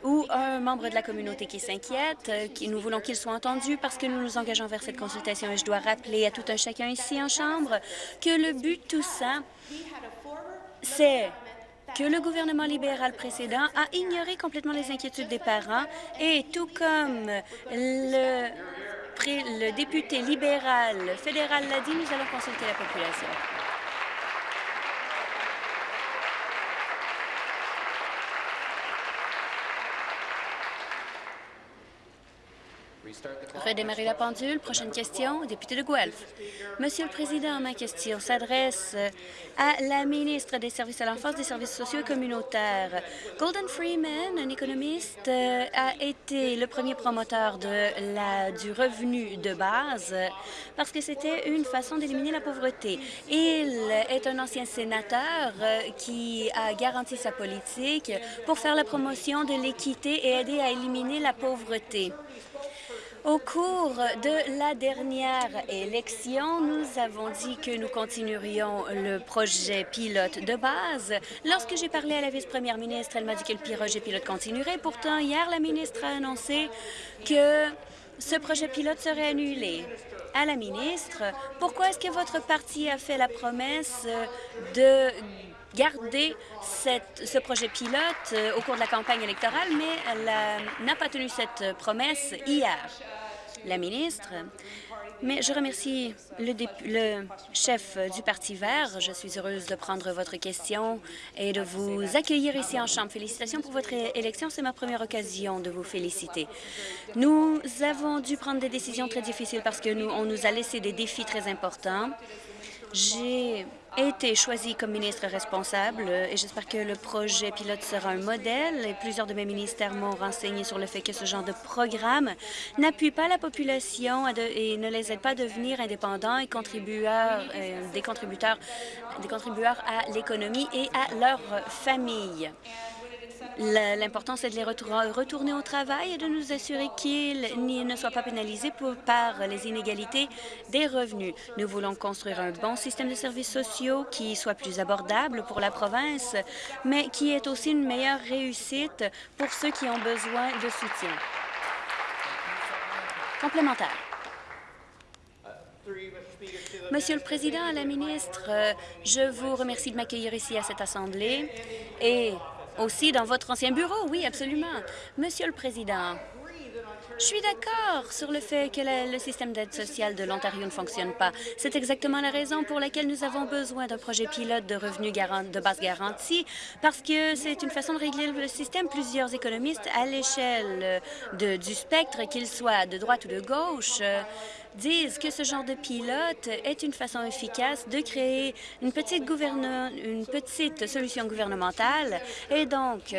ou un membre de la communauté qui s'inquiète, qui, nous voulons qu'il soit entendu parce que nous nous engageons vers cette consultation. Et je dois rappeler à tout un chacun ici en Chambre que le but de tout ça, c'est que le gouvernement libéral précédent a ignoré complètement les inquiétudes des parents et tout comme le, le député libéral fédéral l'a dit, nous allons consulter la population. Redémarrer la pendule. Prochaine question, député de Guelph. Monsieur le Président, ma question s'adresse à la ministre des Services à l'enfance, des services sociaux et communautaires. Golden Freeman, un économiste, a été le premier promoteur du revenu de base parce que c'était une façon d'éliminer la pauvreté. Il est un ancien sénateur qui a garanti sa politique pour faire la promotion de l'équité et aider à éliminer la pauvreté. Au cours de la dernière élection, nous avons dit que nous continuerions le projet pilote de base. Lorsque j'ai parlé à la vice-première ministre, elle m'a dit que le projet pilote continuerait. Pourtant, hier, la ministre a annoncé que ce projet pilote serait annulé. À la ministre, pourquoi est-ce que votre parti a fait la promesse de garder ce projet pilote euh, au cours de la campagne électorale, mais elle n'a pas tenu cette promesse hier. La ministre, mais je remercie le, le, chef du Parti vert. Je suis heureuse de prendre votre question et de vous accueillir ici en Chambre. Félicitations pour votre élection. C'est ma première occasion de vous féliciter. Nous avons dû prendre des décisions très difficiles parce que nous, on nous a laissé des défis très importants. J'ai été choisi comme ministre responsable et j'espère que le projet pilote sera un modèle. Et plusieurs de mes ministères m'ont renseigné sur le fait que ce genre de programme n'appuie pas la population et ne les aide pas à devenir indépendants et contributeurs, euh, des contributeurs, des contributeurs à l'économie et à leur famille. L'important, c'est de les retourner au travail et de nous assurer qu'ils ne soient pas pénalisés par les inégalités des revenus. Nous voulons construire un bon système de services sociaux qui soit plus abordable pour la province, mais qui est aussi une meilleure réussite pour ceux qui ont besoin de soutien. Complémentaire. Monsieur le Président, la ministre, je vous remercie de m'accueillir ici à cette Assemblée et aussi dans votre ancien bureau, oui, absolument. Monsieur le Président, je suis d'accord sur le fait que le, système d'aide sociale de l'Ontario ne fonctionne pas. C'est exactement la raison pour laquelle nous avons besoin d'un projet pilote de revenus de base garantie, parce que c'est une façon de régler le système. Plusieurs économistes à l'échelle du spectre, qu'ils soient de droite ou de gauche, disent que ce genre de pilote est une façon efficace de créer une petite, une petite solution gouvernementale. Et donc,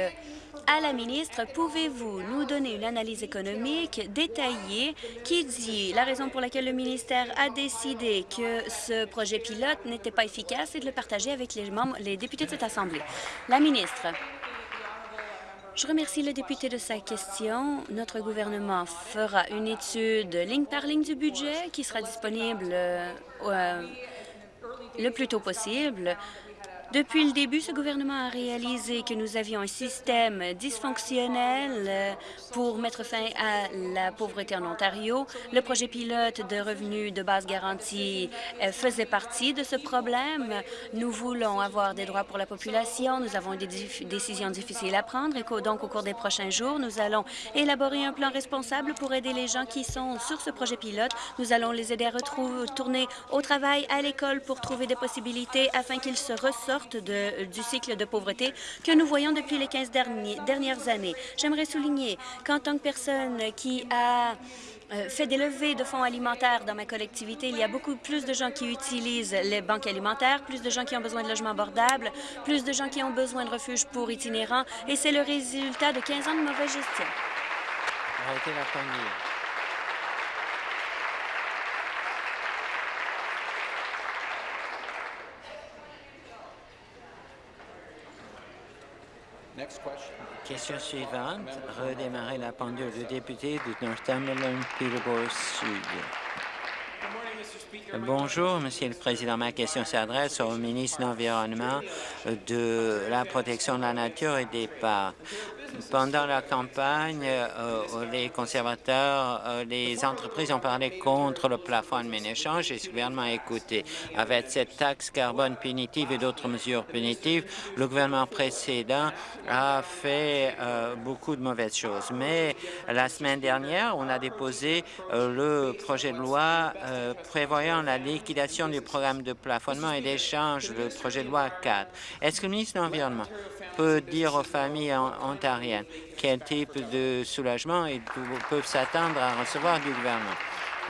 à la ministre, pouvez-vous nous donner une analyse économique détaillée qui dit la raison pour laquelle le ministère a décidé que ce projet pilote n'était pas efficace et de le partager avec les, membres, les députés de cette Assemblée? La ministre. Je remercie le député de sa question. Notre gouvernement fera une étude ligne par ligne du budget qui sera disponible euh, le plus tôt possible. Depuis le début, ce gouvernement a réalisé que nous avions un système dysfonctionnel euh, pour mettre fin à la pauvreté en Ontario. Le projet pilote de revenus de base garantie euh, faisait partie de ce problème. Nous voulons avoir des droits pour la population. Nous avons des décisions difficiles à prendre et donc au cours des prochains jours, nous allons élaborer un plan responsable pour aider les gens qui sont sur ce projet pilote. Nous allons les aider à retourner au travail, à l'école pour trouver des possibilités afin qu'ils se ressortent de, du cycle de pauvreté que nous voyons depuis les 15 dernières années. J'aimerais souligner qu'en tant que personne qui a euh, fait des levées de fonds alimentaires dans ma collectivité. Il y a beaucoup plus de gens qui utilisent les banques alimentaires, plus de gens qui ont besoin de logements abordables, plus de gens qui ont besoin de refuges pour itinérants, et c'est le résultat de 15 ans de mauvaise gestion. Arrêtez la Question suivante. Redémarrer la pendule. Le député de Northumberland, Peterborough Sud. Bonjour, Monsieur le Président. Ma question s'adresse au ministre de l'Environnement, de la protection de la nature et des parcs. Pendant la campagne, euh, les conservateurs, euh, les entreprises ont parlé contre le plafond de échange et ce gouvernement a écouté. Avec cette taxe carbone punitive et d'autres mesures punitives, le gouvernement précédent a fait euh, beaucoup de mauvaises choses. Mais la semaine dernière, on a déposé le projet de loi prévoyant la liquidation du programme de plafonnement et d'échange, le projet de loi 4. Est-ce que le ministre de l'Environnement peut dire aux familles ontariennes quel type de soulagement ils peuvent s'attendre à recevoir du gouvernement.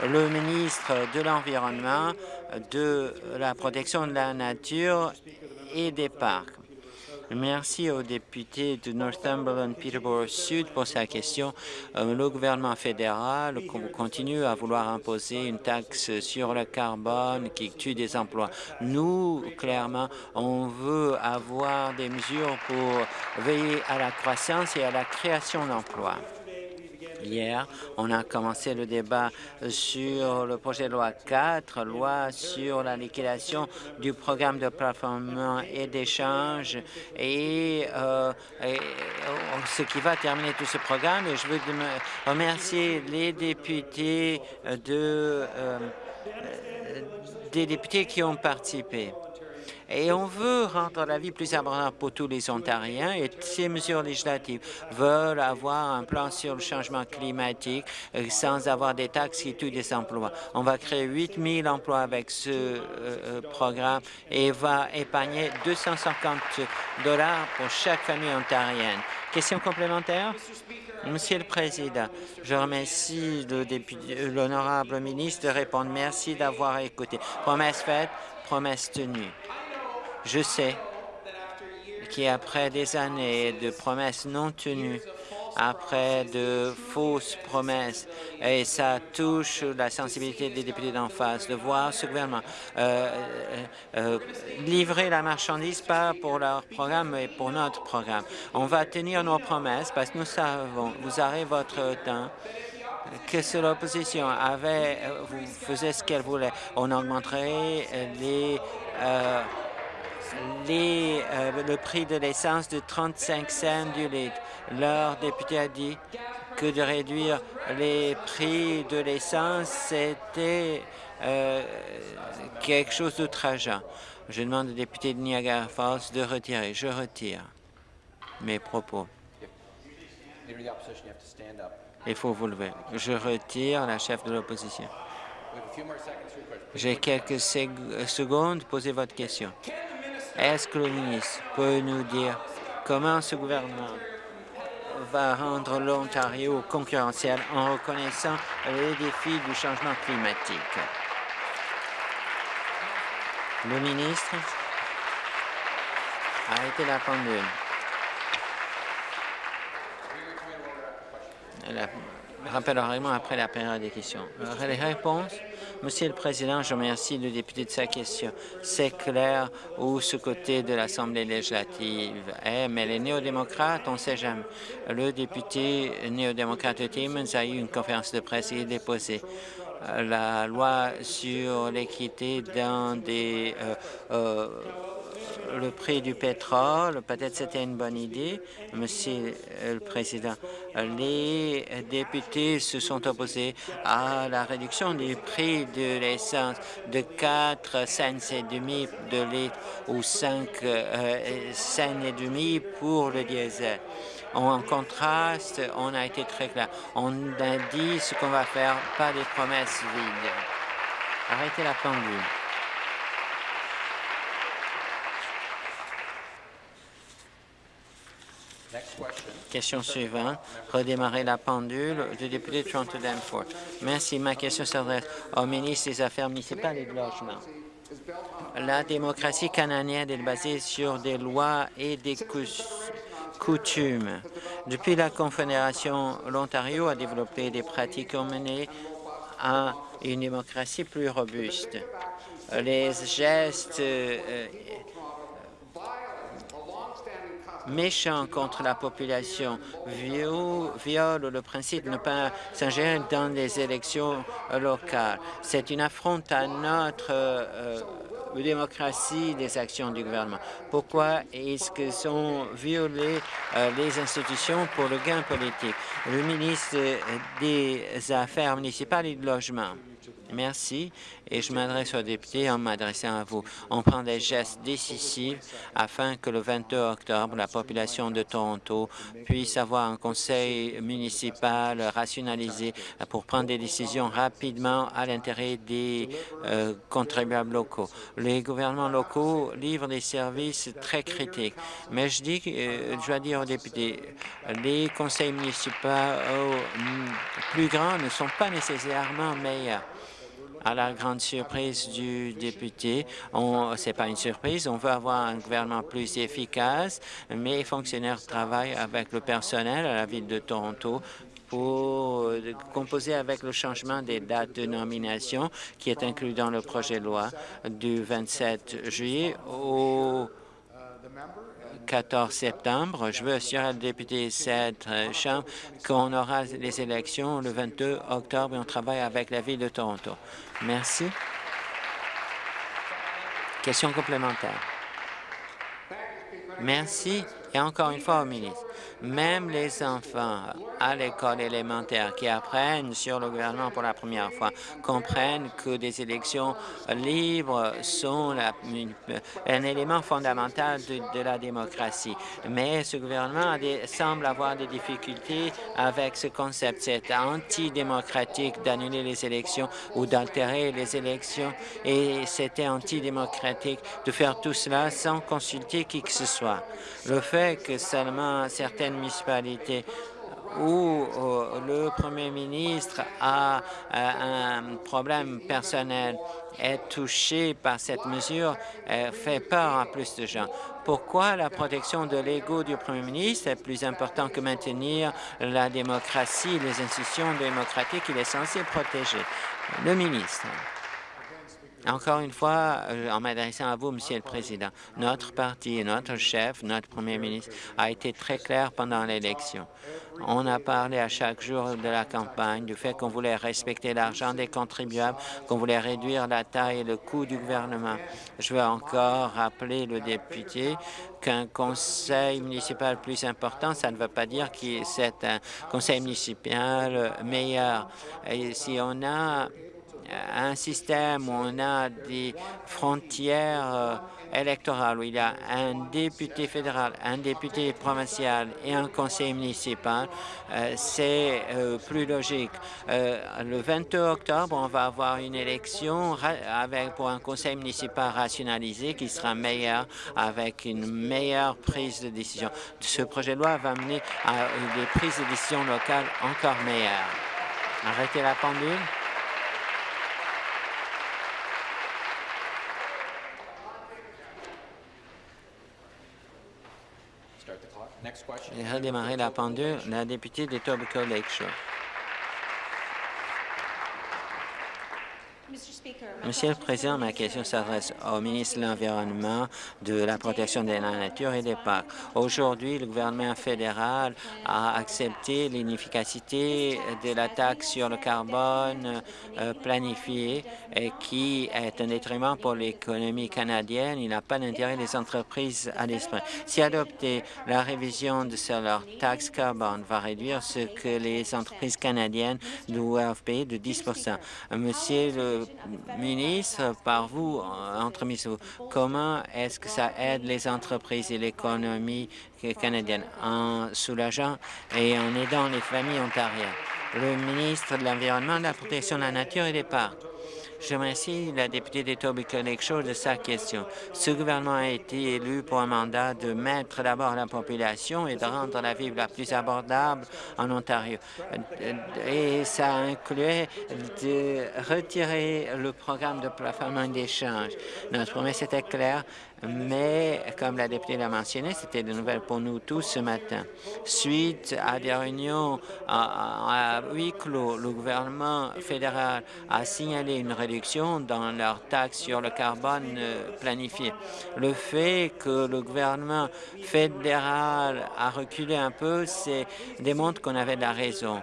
Le ministre de l'Environnement, de la protection de la nature et des parcs. Merci au député de Northumberland Peterborough Sud pour sa question. Euh, le gouvernement fédéral continue à vouloir imposer une taxe sur le carbone qui tue des emplois. Nous, clairement, on veut avoir des mesures pour veiller à la croissance et à la création d'emplois. Hier, on a commencé le débat sur le projet de loi 4, loi sur la liquidation du programme de plateforme et d'échange et, euh, ce qui va terminer tout ce programme. Et je veux remercier les députés de, euh, des députés qui ont participé. Et on veut rendre la vie plus abordable pour tous les Ontariens et ces mesures législatives veulent avoir un plan sur le changement climatique euh, sans avoir des taxes qui tuent des emplois. On va créer 8 000 emplois avec ce euh, euh, programme et va épargner 250 dollars pour chaque famille ontarienne. Question complémentaire? Monsieur le Président, je remercie l'honorable ministre de répondre. Merci d'avoir écouté. Promesse faite, promesse tenue. Je sais qu'après des années de promesses non tenues, après de fausses promesses, et ça touche la sensibilité des députés d'en face, de voir ce gouvernement euh, euh, euh, livrer la marchandise, pas pour leur programme, mais pour notre programme. On va tenir nos promesses parce que nous savons, vous aurez votre temps, que si l'opposition avait, faisait ce qu'elle voulait, on augmenterait les le prix de l'essence de 35 cents du litre. Leur député a dit que de réduire les prix de l'essence, c'était euh, quelque chose d'outrageant. Je demande au député de Niagara Falls de retirer. Je retire mes propos. Il faut vous lever. Je retire la chef de l'opposition. J'ai quelques secondes. Posez votre question. Est-ce que le ministre peut nous dire comment ce gouvernement va rendre l'Ontario concurrentiel en reconnaissant les défis du changement climatique? Le ministre a été la pendule. Au règlement après la période des questions. Les réponses Monsieur le Président, je remercie le député de sa question. C'est clair où ce côté de l'Assemblée législative est, mais les néo-démocrates, on ne sait jamais. Le député néo-démocrate Timmons a eu une conférence de presse et déposé euh, la loi sur l'équité dans des euh, euh, le prix du pétrole, peut-être c'était une bonne idée, Monsieur le Président. Les députés se sont opposés à la réduction du prix de l'essence de 4 cents et demi de litre ou 5 euh, cents et demi pour le diesel. En contraste, on a été très clair. On a dit ce qu'on va faire, pas des promesses vides. Arrêtez la pendule. Question suivante. Redémarrer la pendule du député Toronto Danforth. Merci. Ma question s'adresse au ministre des Affaires municipales et de logement. La démocratie canadienne est basée sur des lois et des coutumes. Depuis la Confédération, l'Ontario a développé des pratiques menées à une démocratie plus robuste. Les gestes euh, méchant contre la population, viole le principe de ne pas s'ingérer dans les élections locales. C'est une affronte à notre euh, démocratie des actions du gouvernement. Pourquoi est-ce que sont violées euh, les institutions pour le gain politique? Le ministre des Affaires municipales et du Logement. Merci et je m'adresse aux députés en m'adressant à vous. On prend des gestes décisifs afin que le 22 octobre, la population de Toronto puisse avoir un conseil municipal rationalisé pour prendre des décisions rapidement à l'intérêt des euh, contribuables locaux. Les gouvernements locaux livrent des services très critiques, mais je dis, euh, je dois dire aux députés, les conseils municipaux euh, plus grands ne sont pas nécessairement meilleurs à la grande surprise du député. Ce n'est pas une surprise, on veut avoir un gouvernement plus efficace, mais les fonctionnaires travaillent avec le personnel à la Ville de Toronto pour composer avec le changement des dates de nomination qui est inclus dans le projet de loi du 27 juillet au 14 septembre. Je veux assurer le député cette Chambre qu'on aura les élections le 22 octobre et on travaille avec la Ville de Toronto. Merci. Question complémentaire. Merci. Et encore une fois au ministre, même les enfants à l'école élémentaire qui apprennent sur le gouvernement pour la première fois comprennent que des élections libres sont un élément fondamental de, la démocratie. Mais ce gouvernement semble avoir des difficultés avec ce concept. C'est antidémocratique d'annuler les élections ou d'altérer les élections et c'était antidémocratique de faire tout cela sans consulter qui que ce soit. Le fait que seulement certaines municipalités où euh, le premier ministre a euh, un problème personnel est touché par cette mesure euh, fait peur à plus de gens. Pourquoi la protection de l'ego du premier ministre est plus importante que maintenir la démocratie, les institutions démocratiques? Qu'il est censé protéger? Le ministre. Encore une fois, euh, en m'adressant à vous, Monsieur le Président, notre parti, notre chef, notre Premier ministre a été très clair pendant l'élection. On a parlé à chaque jour de la campagne du fait qu'on voulait respecter l'argent des contribuables, qu'on voulait réduire la taille et le coût du gouvernement. Je veux encore rappeler le député qu'un conseil municipal plus important, ça ne veut pas dire que c'est un conseil municipal meilleur. Et si on a un système où on a des frontières euh, électorales, où il y a un député fédéral, un député provincial et un conseil municipal, euh, c'est euh, plus logique. le 22 octobre, on va avoir une élection avec, pour un conseil municipal rationalisé qui sera meilleur, avec une meilleure prise de décision. Ce projet de loi va mener à des prises de décision locales encore meilleures. Arrêtez la pendule. Et redémarrer la pendule, la députée de Tobacco Lakeshore. Monsieur le Président, ma question s'adresse au ministre de l'Environnement, de la protection de la nature et des parcs. Aujourd'hui, le gouvernement fédéral a accepté l'inefficacité de la taxe sur le carbone euh, planifiée et qui est un détriment pour l'économie canadienne. Il n'a pas d'intérêt des entreprises à l'esprit. Si adopter la révision de leur taxe carbone va réduire ce que les entreprises canadiennes doivent payer de 10 Monsieur le ministre, par vous, entre vous, comment est-ce que ça aide les entreprises et l'économie canadienne en soulageant et en aidant les familles ontariennes? Le ministre de l'Environnement, de la protection de la nature et des parcs. Je remercie la députée d'Etobicoke Show de sa question. Ce gouvernement a été élu pour un mandat de mettre d'abord la population et de rendre la vie la plus abordable en Ontario. Et ça incluait de retirer le programme de plafonnement d'échange. Notre promesse était claire, mais comme la députée l'a mentionné, c'était de nouvelles pour nous tous ce matin. Suite à des réunions à, huis clos, le gouvernement fédéral a signalé une réduction dans leur taxe sur le carbone euh, planifié. Le fait que le gouvernement fédéral a reculé un peu, c'est démontre qu'on avait de la raison.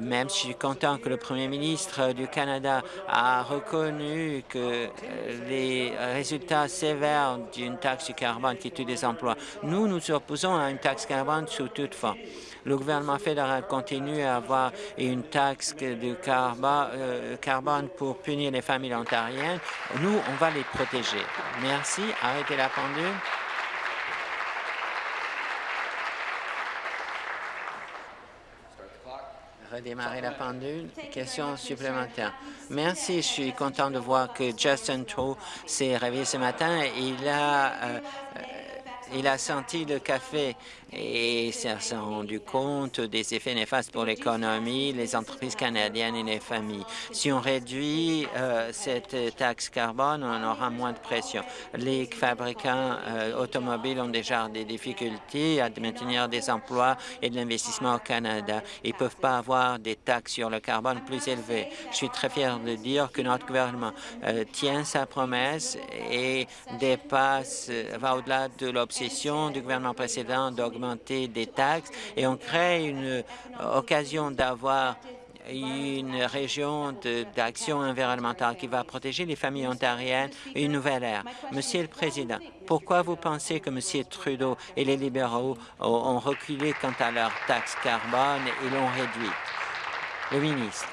Même si je suis content que le premier ministre du Canada a reconnu que euh, les résultats sévères du une taxe carbone qui tue des emplois. Nous, nous opposons à une taxe carbone sous toute forme. Le gouvernement fédéral continue à avoir une taxe de euh, carbone pour punir les familles ontariennes. Nous, on va les protéger. Merci. Arrêtez la pendule. Redémarrer la pendule. Question supplémentaire. Merci. Je suis content de voir que Justin Trow s'est réveillé ce matin. Il a, euh, il a senti le café et s'est rendu compte des effets néfastes pour l'économie, les entreprises canadiennes et les familles. Si on réduit euh, cette taxe carbone, on aura moins de pression. Les fabricants euh, automobiles ont déjà des difficultés à maintenir des emplois et de l'investissement au Canada. Ils ne peuvent pas avoir des taxes sur le carbone plus élevées. Je suis très fier de dire que notre gouvernement euh, tient sa promesse et dépasse, va au-delà de l'obsession du gouvernement précédent d'augmenter des taxes et on crée une euh, occasion d'avoir une région d'action environnementale qui va protéger les familles ontariennes une nouvelle ère. Monsieur le Président, pourquoi vous pensez que M. Trudeau et les libéraux ont reculé quant à leur taxe carbone et l'ont réduite? Le ministre.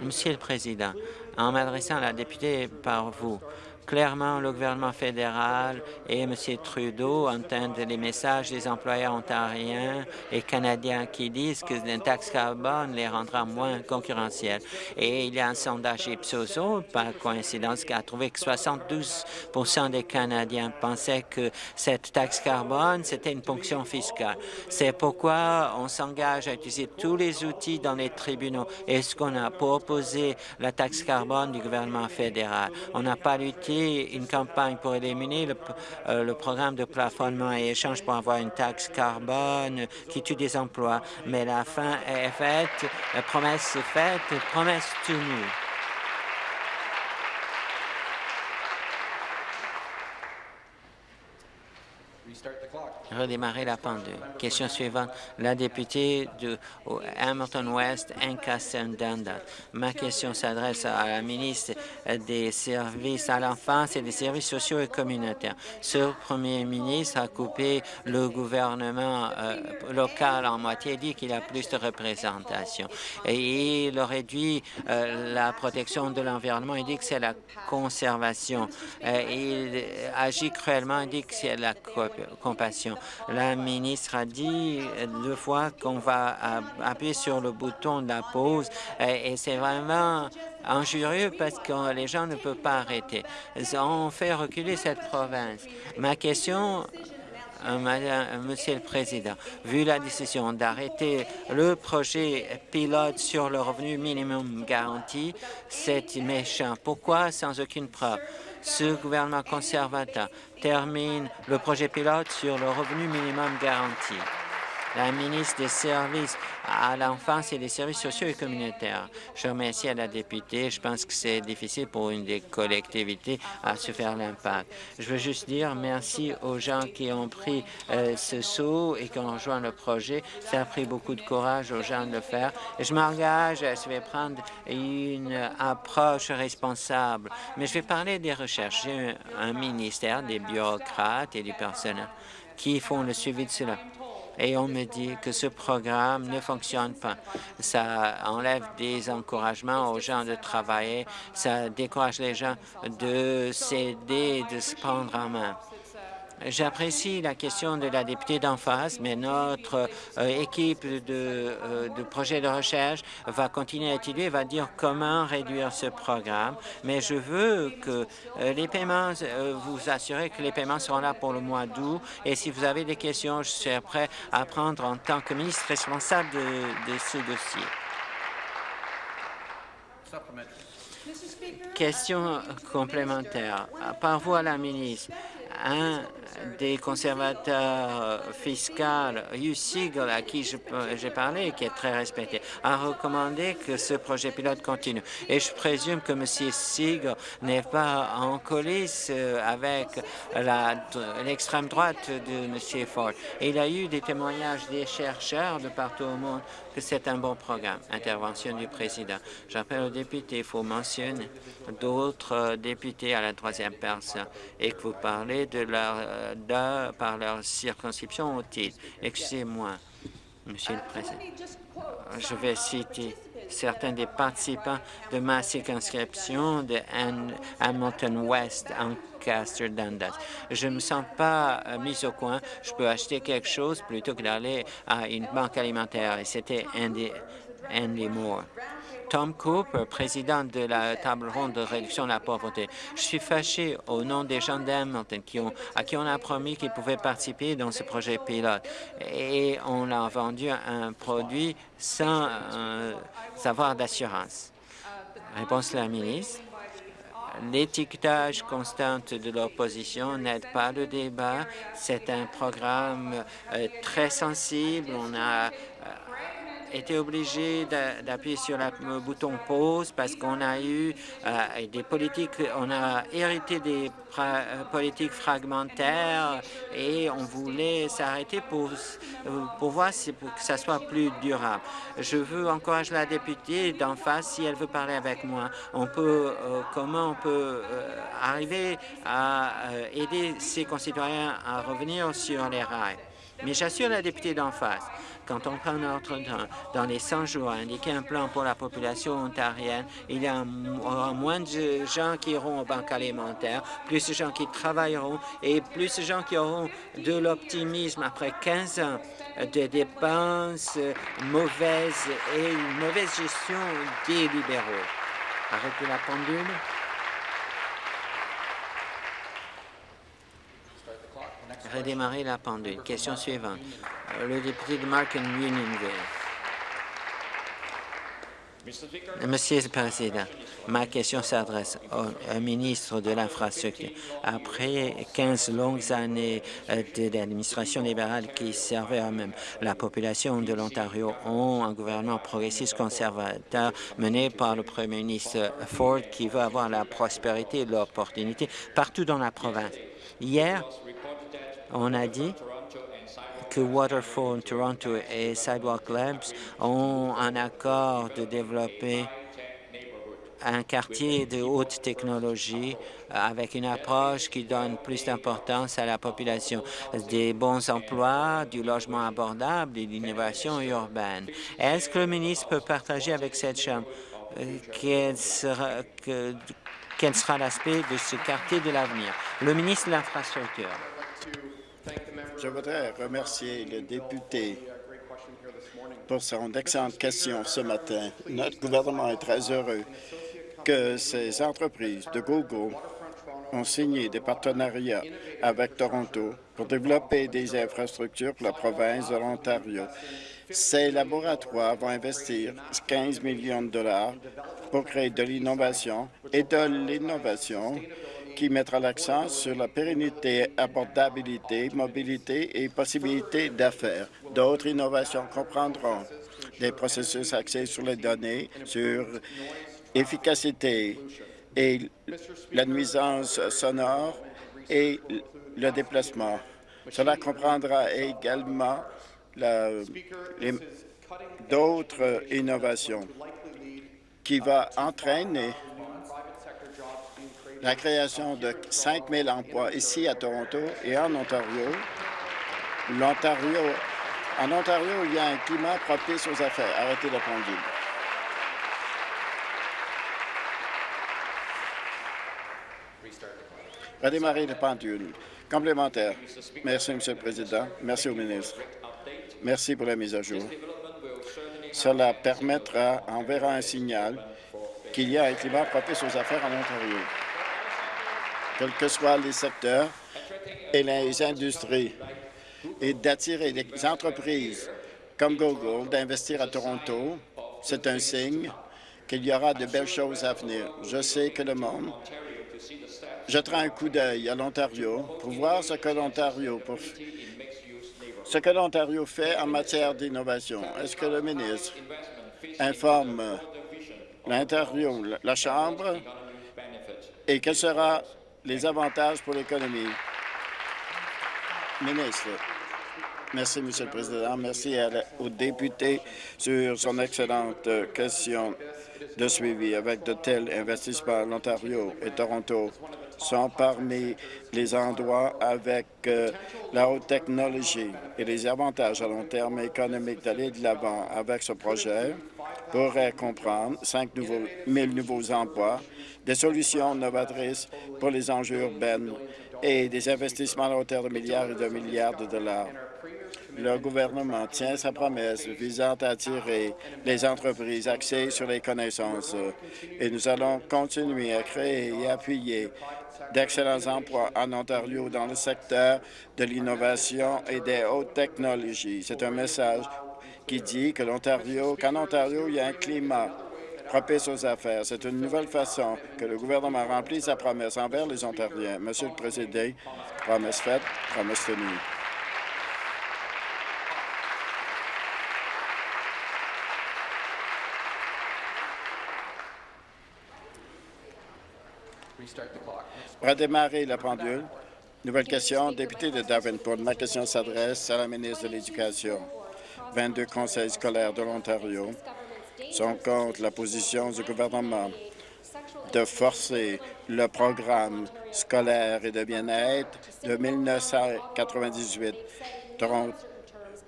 Monsieur le Président, en m'adressant à la députée par vous, Clairement, le gouvernement fédéral et M. Trudeau entendent les messages des employeurs ontariens et canadiens qui disent que une taxe carbone les rendra moins concurrentiels. Et il y a un sondage Ipsos, par coïncidence, qui a trouvé que 72% des Canadiens pensaient que cette taxe carbone, c'était une ponction fiscale. C'est pourquoi on s'engage à utiliser tous les outils dans les tribunaux. Est-ce qu'on a proposé la taxe carbone du gouvernement fédéral? On n'a pas une campagne pour éliminer le, euh, le, programme de plafonnement et échange pour avoir une taxe carbone qui tue des emplois. Mais la fin est faite, la promesse est faite, promesse tenue. Redémarrer la pendule. Question suivante, la députée de Hamilton West, Ancaster Dundas. Ma question s'adresse à la ministre des Services à l'enfance et des services sociaux et communautaires. Ce premier ministre a coupé le gouvernement euh, local en moitié, dit qu'il a plus de représentation. Et il réduit euh, la protection de l'environnement, il dit que c'est la conservation. Euh, il agit cruellement, il dit que c'est la compassion. La ministre a dit deux fois qu'on va appuyer sur le bouton de la pause et c'est vraiment injurieux parce que les gens ne peuvent pas arrêter. On fait reculer cette province. Ma question euh, Monsieur le Président, vu la décision d'arrêter le projet pilote sur le revenu minimum garanti, c'est méchant. Pourquoi sans aucune preuve? Ce gouvernement conservateur termine le projet pilote sur le revenu minimum garanti. La ministre des Services à l'enfance et des services sociaux et communautaires. Je remercie la députée. Je pense que c'est difficile pour une des collectivités à se faire l'impact. Je veux juste dire merci aux gens qui ont pris euh, ce saut et qui ont rejoint le projet. Ça a pris beaucoup de courage aux gens de le faire. Je m'engage, je vais prendre une approche responsable. Mais je vais parler des recherches. J'ai un ministère, des bureaucrates et du personnel qui font le suivi de cela et on me dit que ce programme ne fonctionne pas. Ça enlève des encouragements aux gens de travailler, ça décourage les gens de s'aider, de se prendre en main. J'apprécie la question de la députée d'en face, mais notre euh, équipe de, euh, de projets de recherche va continuer à étudier, va dire comment réduire ce programme. Mais je veux que euh, les paiements, vous assurer que les paiements seront là pour le mois d'août. Et si vous avez des questions, je serai prêt à prendre en tant que ministre responsable de, de ce dossier. Question complémentaire. Par vous à la ministre, un des conservateurs fiscaux, Hugh Siegel, à qui j'ai parlé, qui est très respecté, a recommandé que ce projet pilote continue. Et je présume que M. Siegel n'est pas en coulisses euh, avec l'extrême droite de M. Ford. il y a eu des témoignages des chercheurs de partout au monde que c'est un bon programme. Intervention du président. J'appelle au député, il faut mentionner d'autres députés à la troisième personne et que vous parlez de leur, par leur circonscription titre. Excusez-moi, Monsieur le Président. Je vais citer certains des participants de ma circonscription de Hamilton West en Castor Dundas. Je ne me sens pas euh, mis au coin. Je peux acheter quelque chose plutôt que d'aller à une banque alimentaire. Et c'était Andy, Andy Moore. Tom Cooper, président de la table ronde de réduction de la pauvreté. Je suis fâché au nom des gens d'Hamilton à qui on a promis qu'ils pouvaient participer dans ce projet pilote. Et on leur vendu un produit sans euh, savoir d'assurance. Réponse de la ministre. L'étiquetage constant de l'opposition n'aide pas le débat. C'est un programme euh, très sensible. On a été obligé d'appuyer sur le bouton pause parce qu'on a eu euh, des politiques, on a hérité des euh, politiques fragmentaires et on voulait s'arrêter pour, voir si, que ça soit plus durable. Je veux encourager la députée d'en face, si elle veut parler avec moi, on peut, euh, comment on peut arriver à aider ses concitoyens à revenir sur les rails. Mais j'assure la députée d'en face quand on prend notre temps, dans les 100 jours, à indiquer un plan pour la population ontarienne, il y aura moins de gens qui iront aux banques alimentaires, plus de gens qui travailleront et plus de gens qui auront de l'optimisme après 15 ans de dépenses mauvaises et une mauvaise gestion des libéraux. Arrêtez la pendule. Redémarrer la pendule. Question suivante. Le député de Markham Unionville. Monsieur le Président, ma question s'adresse au, ministre de l'Infrastructure. Après 15 longues années euh, d'administration libérale qui servait à même la population de l'Ontario ont un gouvernement progressiste conservateur mené par le premier ministre Ford qui veut avoir la prospérité et l'opportunité partout dans la province. Hier, on a dit que Waterfall Toronto et Sidewalk Labs ont un accord de développer un quartier de haute technologie avec une approche qui donne plus d'importance à la population, des bons emplois, du logement abordable et l'innovation urbaine. Est-ce que le ministre peut partager avec cette Chambre euh, quel sera, quel sera l'aspect de ce quartier de l'avenir? Le ministre de l'Infrastructure. Je voudrais remercier le député pour son excellente question ce matin. Notre gouvernement est très heureux que ces entreprises de Google ont signé des partenariats avec Toronto pour développer des infrastructures pour la province de l'Ontario. Ces laboratoires vont investir 15 millions de dollars pour créer de l'innovation et de l'innovation qui mettra l'accent sur la pérennité, abordabilité, mobilité et possibilité d'affaires. D'autres innovations comprendront des processus axés sur les données, sur efficacité et la nuisance sonore et le déplacement. Cela comprendra également d'autres innovations qui va entraîner la création de 5 000 emplois ici à Toronto et en Ontario. L'Ontario, en Ontario, il y a un climat propice aux affaires. Arrêtez la pendule. Redémarrer la pendule. Complémentaire. Merci, M. le Président. Merci au ministre. Merci pour la mise à jour. Cela permettra, enverra un signal qu'il y a un climat propice aux affaires en Ontario quels que soient les secteurs et les industries, et d'attirer des entreprises comme Google d'investir à Toronto, c'est un signe qu'il y aura de belles choses à venir. Je sais que le monde jettera un coup d'œil à l'Ontario pour voir ce que l'Ontario ce que l'Ontario fait en matière d'innovation. Est-ce que le ministre informe l'Ontario, la Chambre, et quel sera les avantages pour l'économie. Ministre. Merci, Monsieur le Président. Merci aux députés sur son excellente question de suivi. Avec de tels investissements, l'Ontario et Toronto sont parmi les endroits avec euh, la haute technologie et les avantages à long terme économiques d'aller de l'avant avec ce projet pourrait comprendre 5 nouveaux, 000 nouveaux emplois, des solutions novatrices pour les enjeux urbains et des investissements à hauteur de milliards et de milliards de dollars. Le gouvernement tient sa promesse visant à attirer les entreprises axées sur les connaissances et nous allons continuer à créer et appuyer d'excellents emplois en Ontario dans le secteur de l'innovation et des hautes technologies. C'est un message qui dit que l'Ontario, qu'en Ontario, il y a un climat propice aux affaires. C'est une nouvelle façon que le gouvernement remplit sa promesse envers les Ontariens. Monsieur le Président, promesse faite, promesse tenue. Redémarrer la pendule. Nouvelle question, député de Davenport. Ma question s'adresse à la ministre de l'Éducation. 22 conseils scolaires de l'Ontario sont contre la position du gouvernement de forcer le programme scolaire et de bien-être de 1998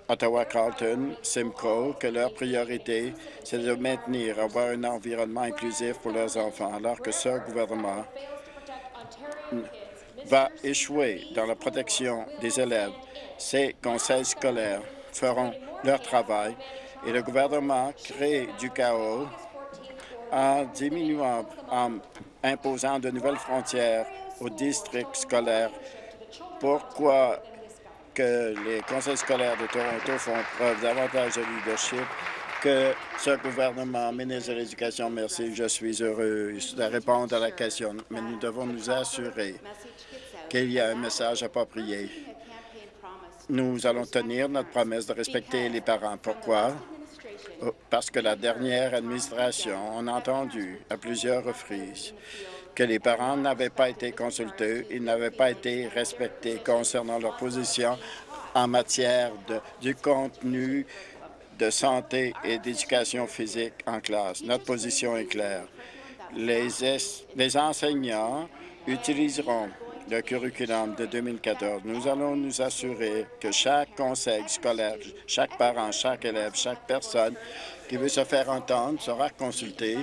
Ottawa-Carlton, Simcoe, que leur priorité, c'est de maintenir, avoir un environnement inclusif pour leurs enfants, alors que ce gouvernement va échouer dans la protection des élèves. Ces conseils scolaires feront leur travail et le gouvernement crée du chaos en diminuant, en imposant de nouvelles frontières aux districts scolaires. Pourquoi que les conseils scolaires de Toronto font preuve davantage de leadership? Que ce gouvernement, ministre de l'Éducation, merci, je suis heureux de répondre à la question, mais nous devons nous assurer qu'il y a un message approprié nous allons tenir notre promesse de respecter les parents. Pourquoi? Oh, parce que la dernière administration, on a entendu à plusieurs reprises que les parents n'avaient pas été consultés, ils n'avaient pas été respectés concernant leur position en matière de, du contenu de santé et d'éducation physique en classe. Notre position est claire. Les, enseignants utiliseront le curriculum de 2014. Nous allons nous assurer que chaque conseil scolaire, chaque parent, chaque élève, chaque personne qui veut se faire entendre sera consulté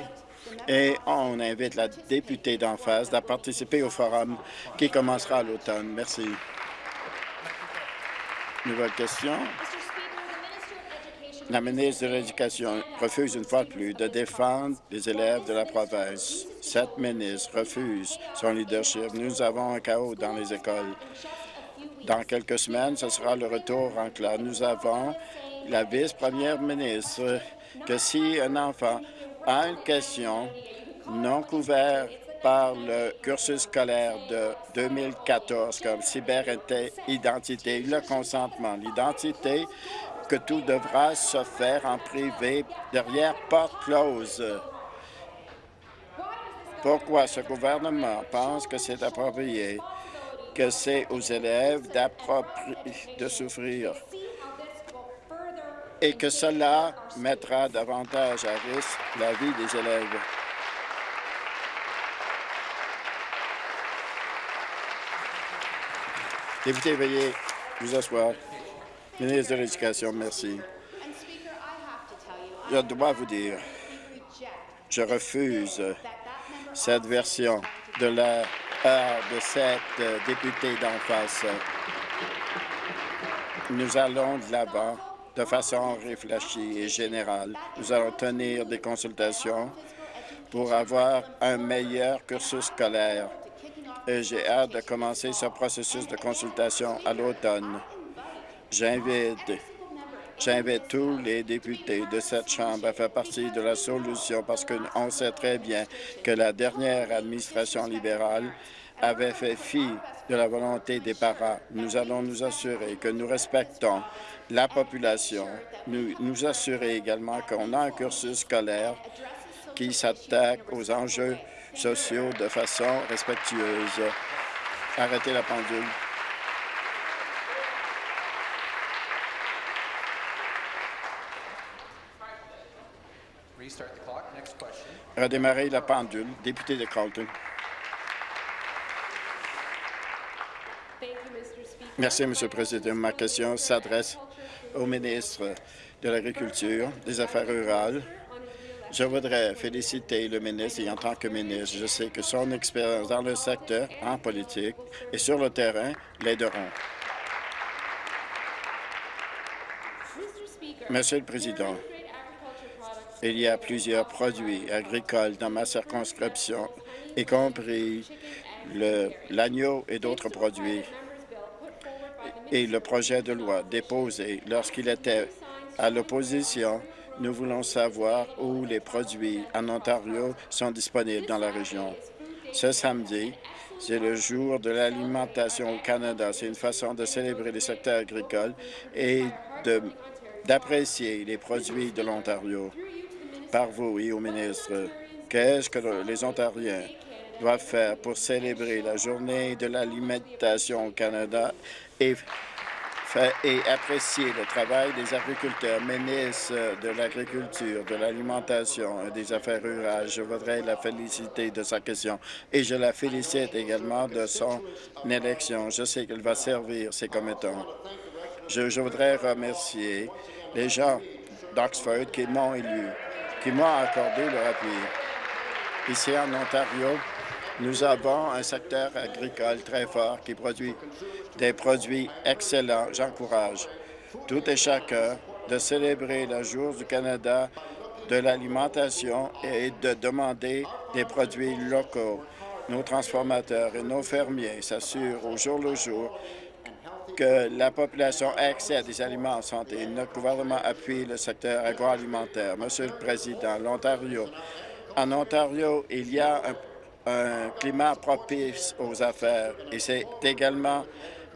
et on invite la députée d'en face à participer au forum qui commencera à l'automne. Merci. Nouvelle question. La ministre de l'Éducation refuse une fois de plus de défendre les élèves de la province. Cette ministre refuse son leadership. Nous avons un chaos dans les écoles. Dans quelques semaines, ce sera le retour en classe. Nous avons la vice-première ministre que si un enfant a une question non couverte par le cursus scolaire de 2014 comme cyberidentité, le consentement, l'identité que tout devra se faire en privé derrière porte close. Pourquoi ce gouvernement pense que c'est approprié, que c'est aux élèves de souffrir et que cela mettra davantage à risque la vie des élèves? Député, veuillez vous asseoir. Ministre de l'Éducation, merci. Je dois vous dire, je refuse cette version de la part de cette députée d'en face. Nous allons de l'avant de façon réfléchie et générale. Nous allons tenir des consultations pour avoir un meilleur cursus scolaire. Et j'ai hâte de commencer ce processus de consultation à l'automne. J'invite J'invite tous les députés de cette Chambre à faire partie de la solution parce qu'on sait très bien que la dernière administration libérale avait fait fi de la volonté des parents. Nous allons nous assurer que nous respectons la population, nous nous assurer également qu'on a un cursus scolaire qui s'attaque aux enjeux sociaux de façon respectueuse. Arrêtez la pendule. Redémarrer la pendule. Député de Carlton. Merci, M. le Président. Ma question s'adresse au ministre de l'Agriculture, des Affaires rurales. Je voudrais féliciter le ministre et en tant que ministre, je sais que son expérience dans le secteur, en politique et sur le terrain l'aideront. Monsieur le Président, il y a plusieurs produits agricoles dans ma circonscription, y compris l'agneau et d'autres produits. Et le projet de loi déposé lorsqu'il était à l'opposition, nous voulons savoir où les produits en Ontario sont disponibles dans la région. Ce samedi, c'est le jour de l'alimentation au Canada. C'est une façon de célébrer les secteurs agricoles et d'apprécier les produits de l'Ontario par vous et au ministre. Qu'est-ce que les Ontariens doivent faire pour célébrer la journée de l'alimentation au Canada et apprécier le travail des agriculteurs, ministre de l'Agriculture, de l'Alimentation et des Affaires rurales. Je voudrais la féliciter de sa question et je la félicite également de son élection. Je sais qu'elle va servir ses commettants. Je, je voudrais remercier les gens d'Oxford qui m'ont élu qui m'a accordé leur appui. Ici en Ontario, nous avons un secteur agricole très fort qui produit des produits excellents. J'encourage tout et chacun de célébrer le jour du Canada de l'alimentation et de demander des produits locaux. Nos transformateurs et nos fermiers s'assurent au jour le jour que la population ait accès à des aliments en santé. Notre gouvernement appuie le secteur agroalimentaire. Monsieur le Président, l'Ontario, en Ontario, il y a un, un climat propice aux affaires et c'est également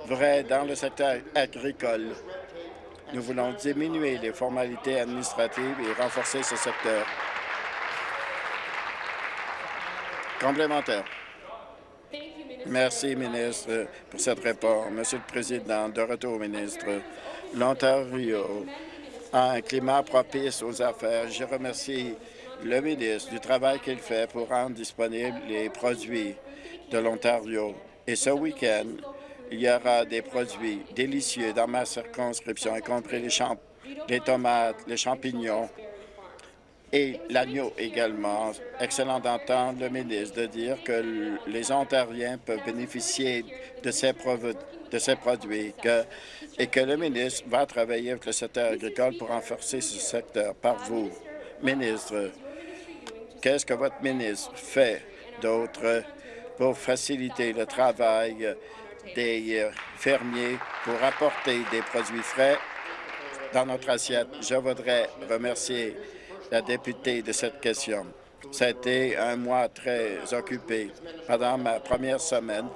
vrai dans le secteur agricole. Nous voulons diminuer les formalités administratives et renforcer ce secteur. Complémentaire. Merci, ministre, pour cette réponse. Monsieur le Président, de retour, ministre, l'Ontario a un climat propice aux affaires. Je remercie le ministre du travail qu'il fait pour rendre disponibles les produits de l'Ontario. Et ce week-end, il y aura des produits délicieux dans ma circonscription, y compris les, tomates, les champignons, et l'agneau également. Excellent d'entendre le ministre de dire que les Ontariens peuvent bénéficier de ces, produits et que le ministre va travailler avec le secteur agricole pour renforcer ce secteur par vous. Ministre, qu'est-ce que votre ministre fait d'autre pour faciliter le travail des euh, fermiers pour apporter des produits frais dans notre assiette? Je voudrais remercier la députée de cette question. Ça a été un mois très occupé. Pendant ma première semaine,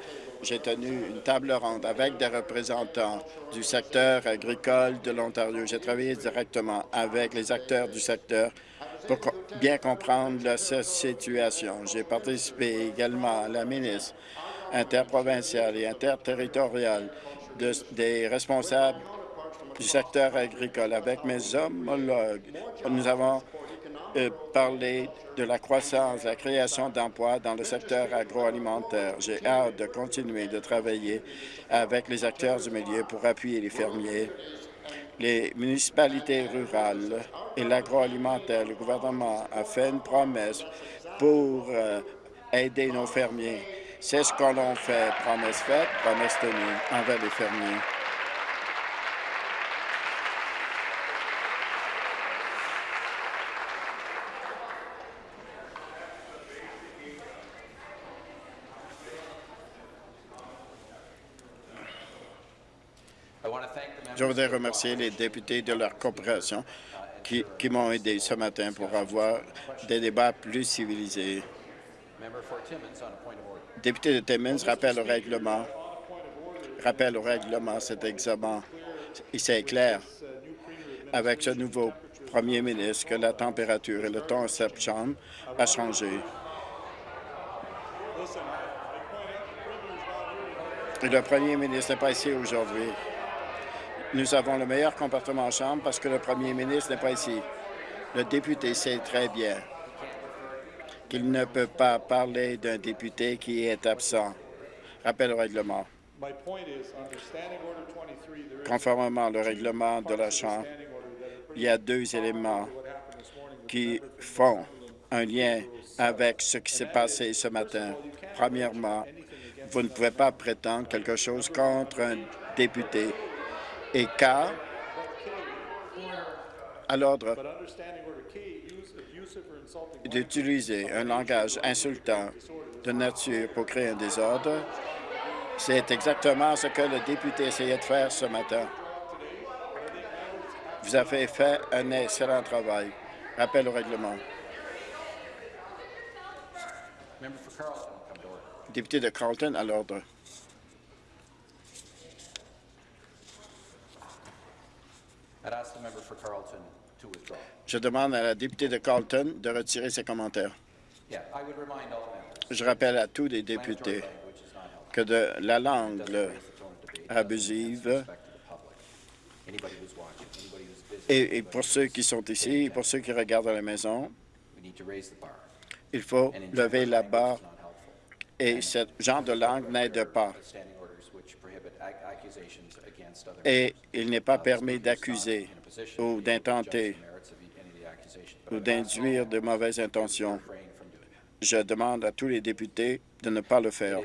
j'ai tenu une table ronde avec des représentants du secteur agricole de l'Ontario. J'ai travaillé directement avec les acteurs du secteur pour bien comprendre la sa- situation. J'ai participé également à la ministre interprovinciale et interterritoriale de- des responsables du secteur agricole avec mes homologues. Nous avons euh, parlé de la croissance, la création d'emplois dans le secteur agroalimentaire. J'ai hâte de continuer de travailler avec les acteurs du milieu pour appuyer les fermiers, les municipalités rurales et l'agroalimentaire. Le gouvernement a fait une promesse pour euh, aider nos fermiers. C'est ce que l'on fait. Promesse faite, promesse tenue envers les fermiers. Je voudrais remercier les députés de leur coopération qui, qui m'ont aidé ce matin pour avoir des débats plus civilisés. Député de Timmins, rappel au règlement. Au règlement, cet examen. C'est clair, avec ce nouveau premier ministre, que la température et le ton en cette chambre a changé. Et le premier ministre n'est pas ici aujourd'hui. Nous avons le meilleur comportement en Chambre parce que le premier ministre n'est pas ici. Le député sait très bien qu'il ne peut pas parler d'un député qui est absent. Rappel au règlement. Conformément au règlement de la Chambre, il y a deux éléments qui font un lien avec ce qui s'est passé ce matin. Premièrement, vous ne pouvez pas prétendre quelque chose contre un député. Et car, à l'ordre d'utiliser un langage insultant de nature pour créer un désordre, c'est exactement ce que le député essayait de faire ce matin. Vous avez fait un excellent travail. Rappel au règlement. Député de Carleton, à l'ordre. Je demande à la députée de Carleton de retirer ses commentaires. Je rappelle à tous les députés que de la langue abusive et, et pour ceux qui sont ici et pour ceux qui regardent à la maison, il faut lever la barre et ce genre de langue n'aide pas. Et il n'est pas permis d'accuser ou d'intenter ou d'induire de mauvaises intentions. Je demande à tous les députés de ne pas le faire.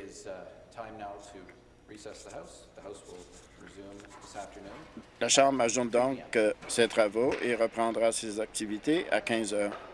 La Chambre ajoute donc ses travaux et reprendra ses activités à 15 heures.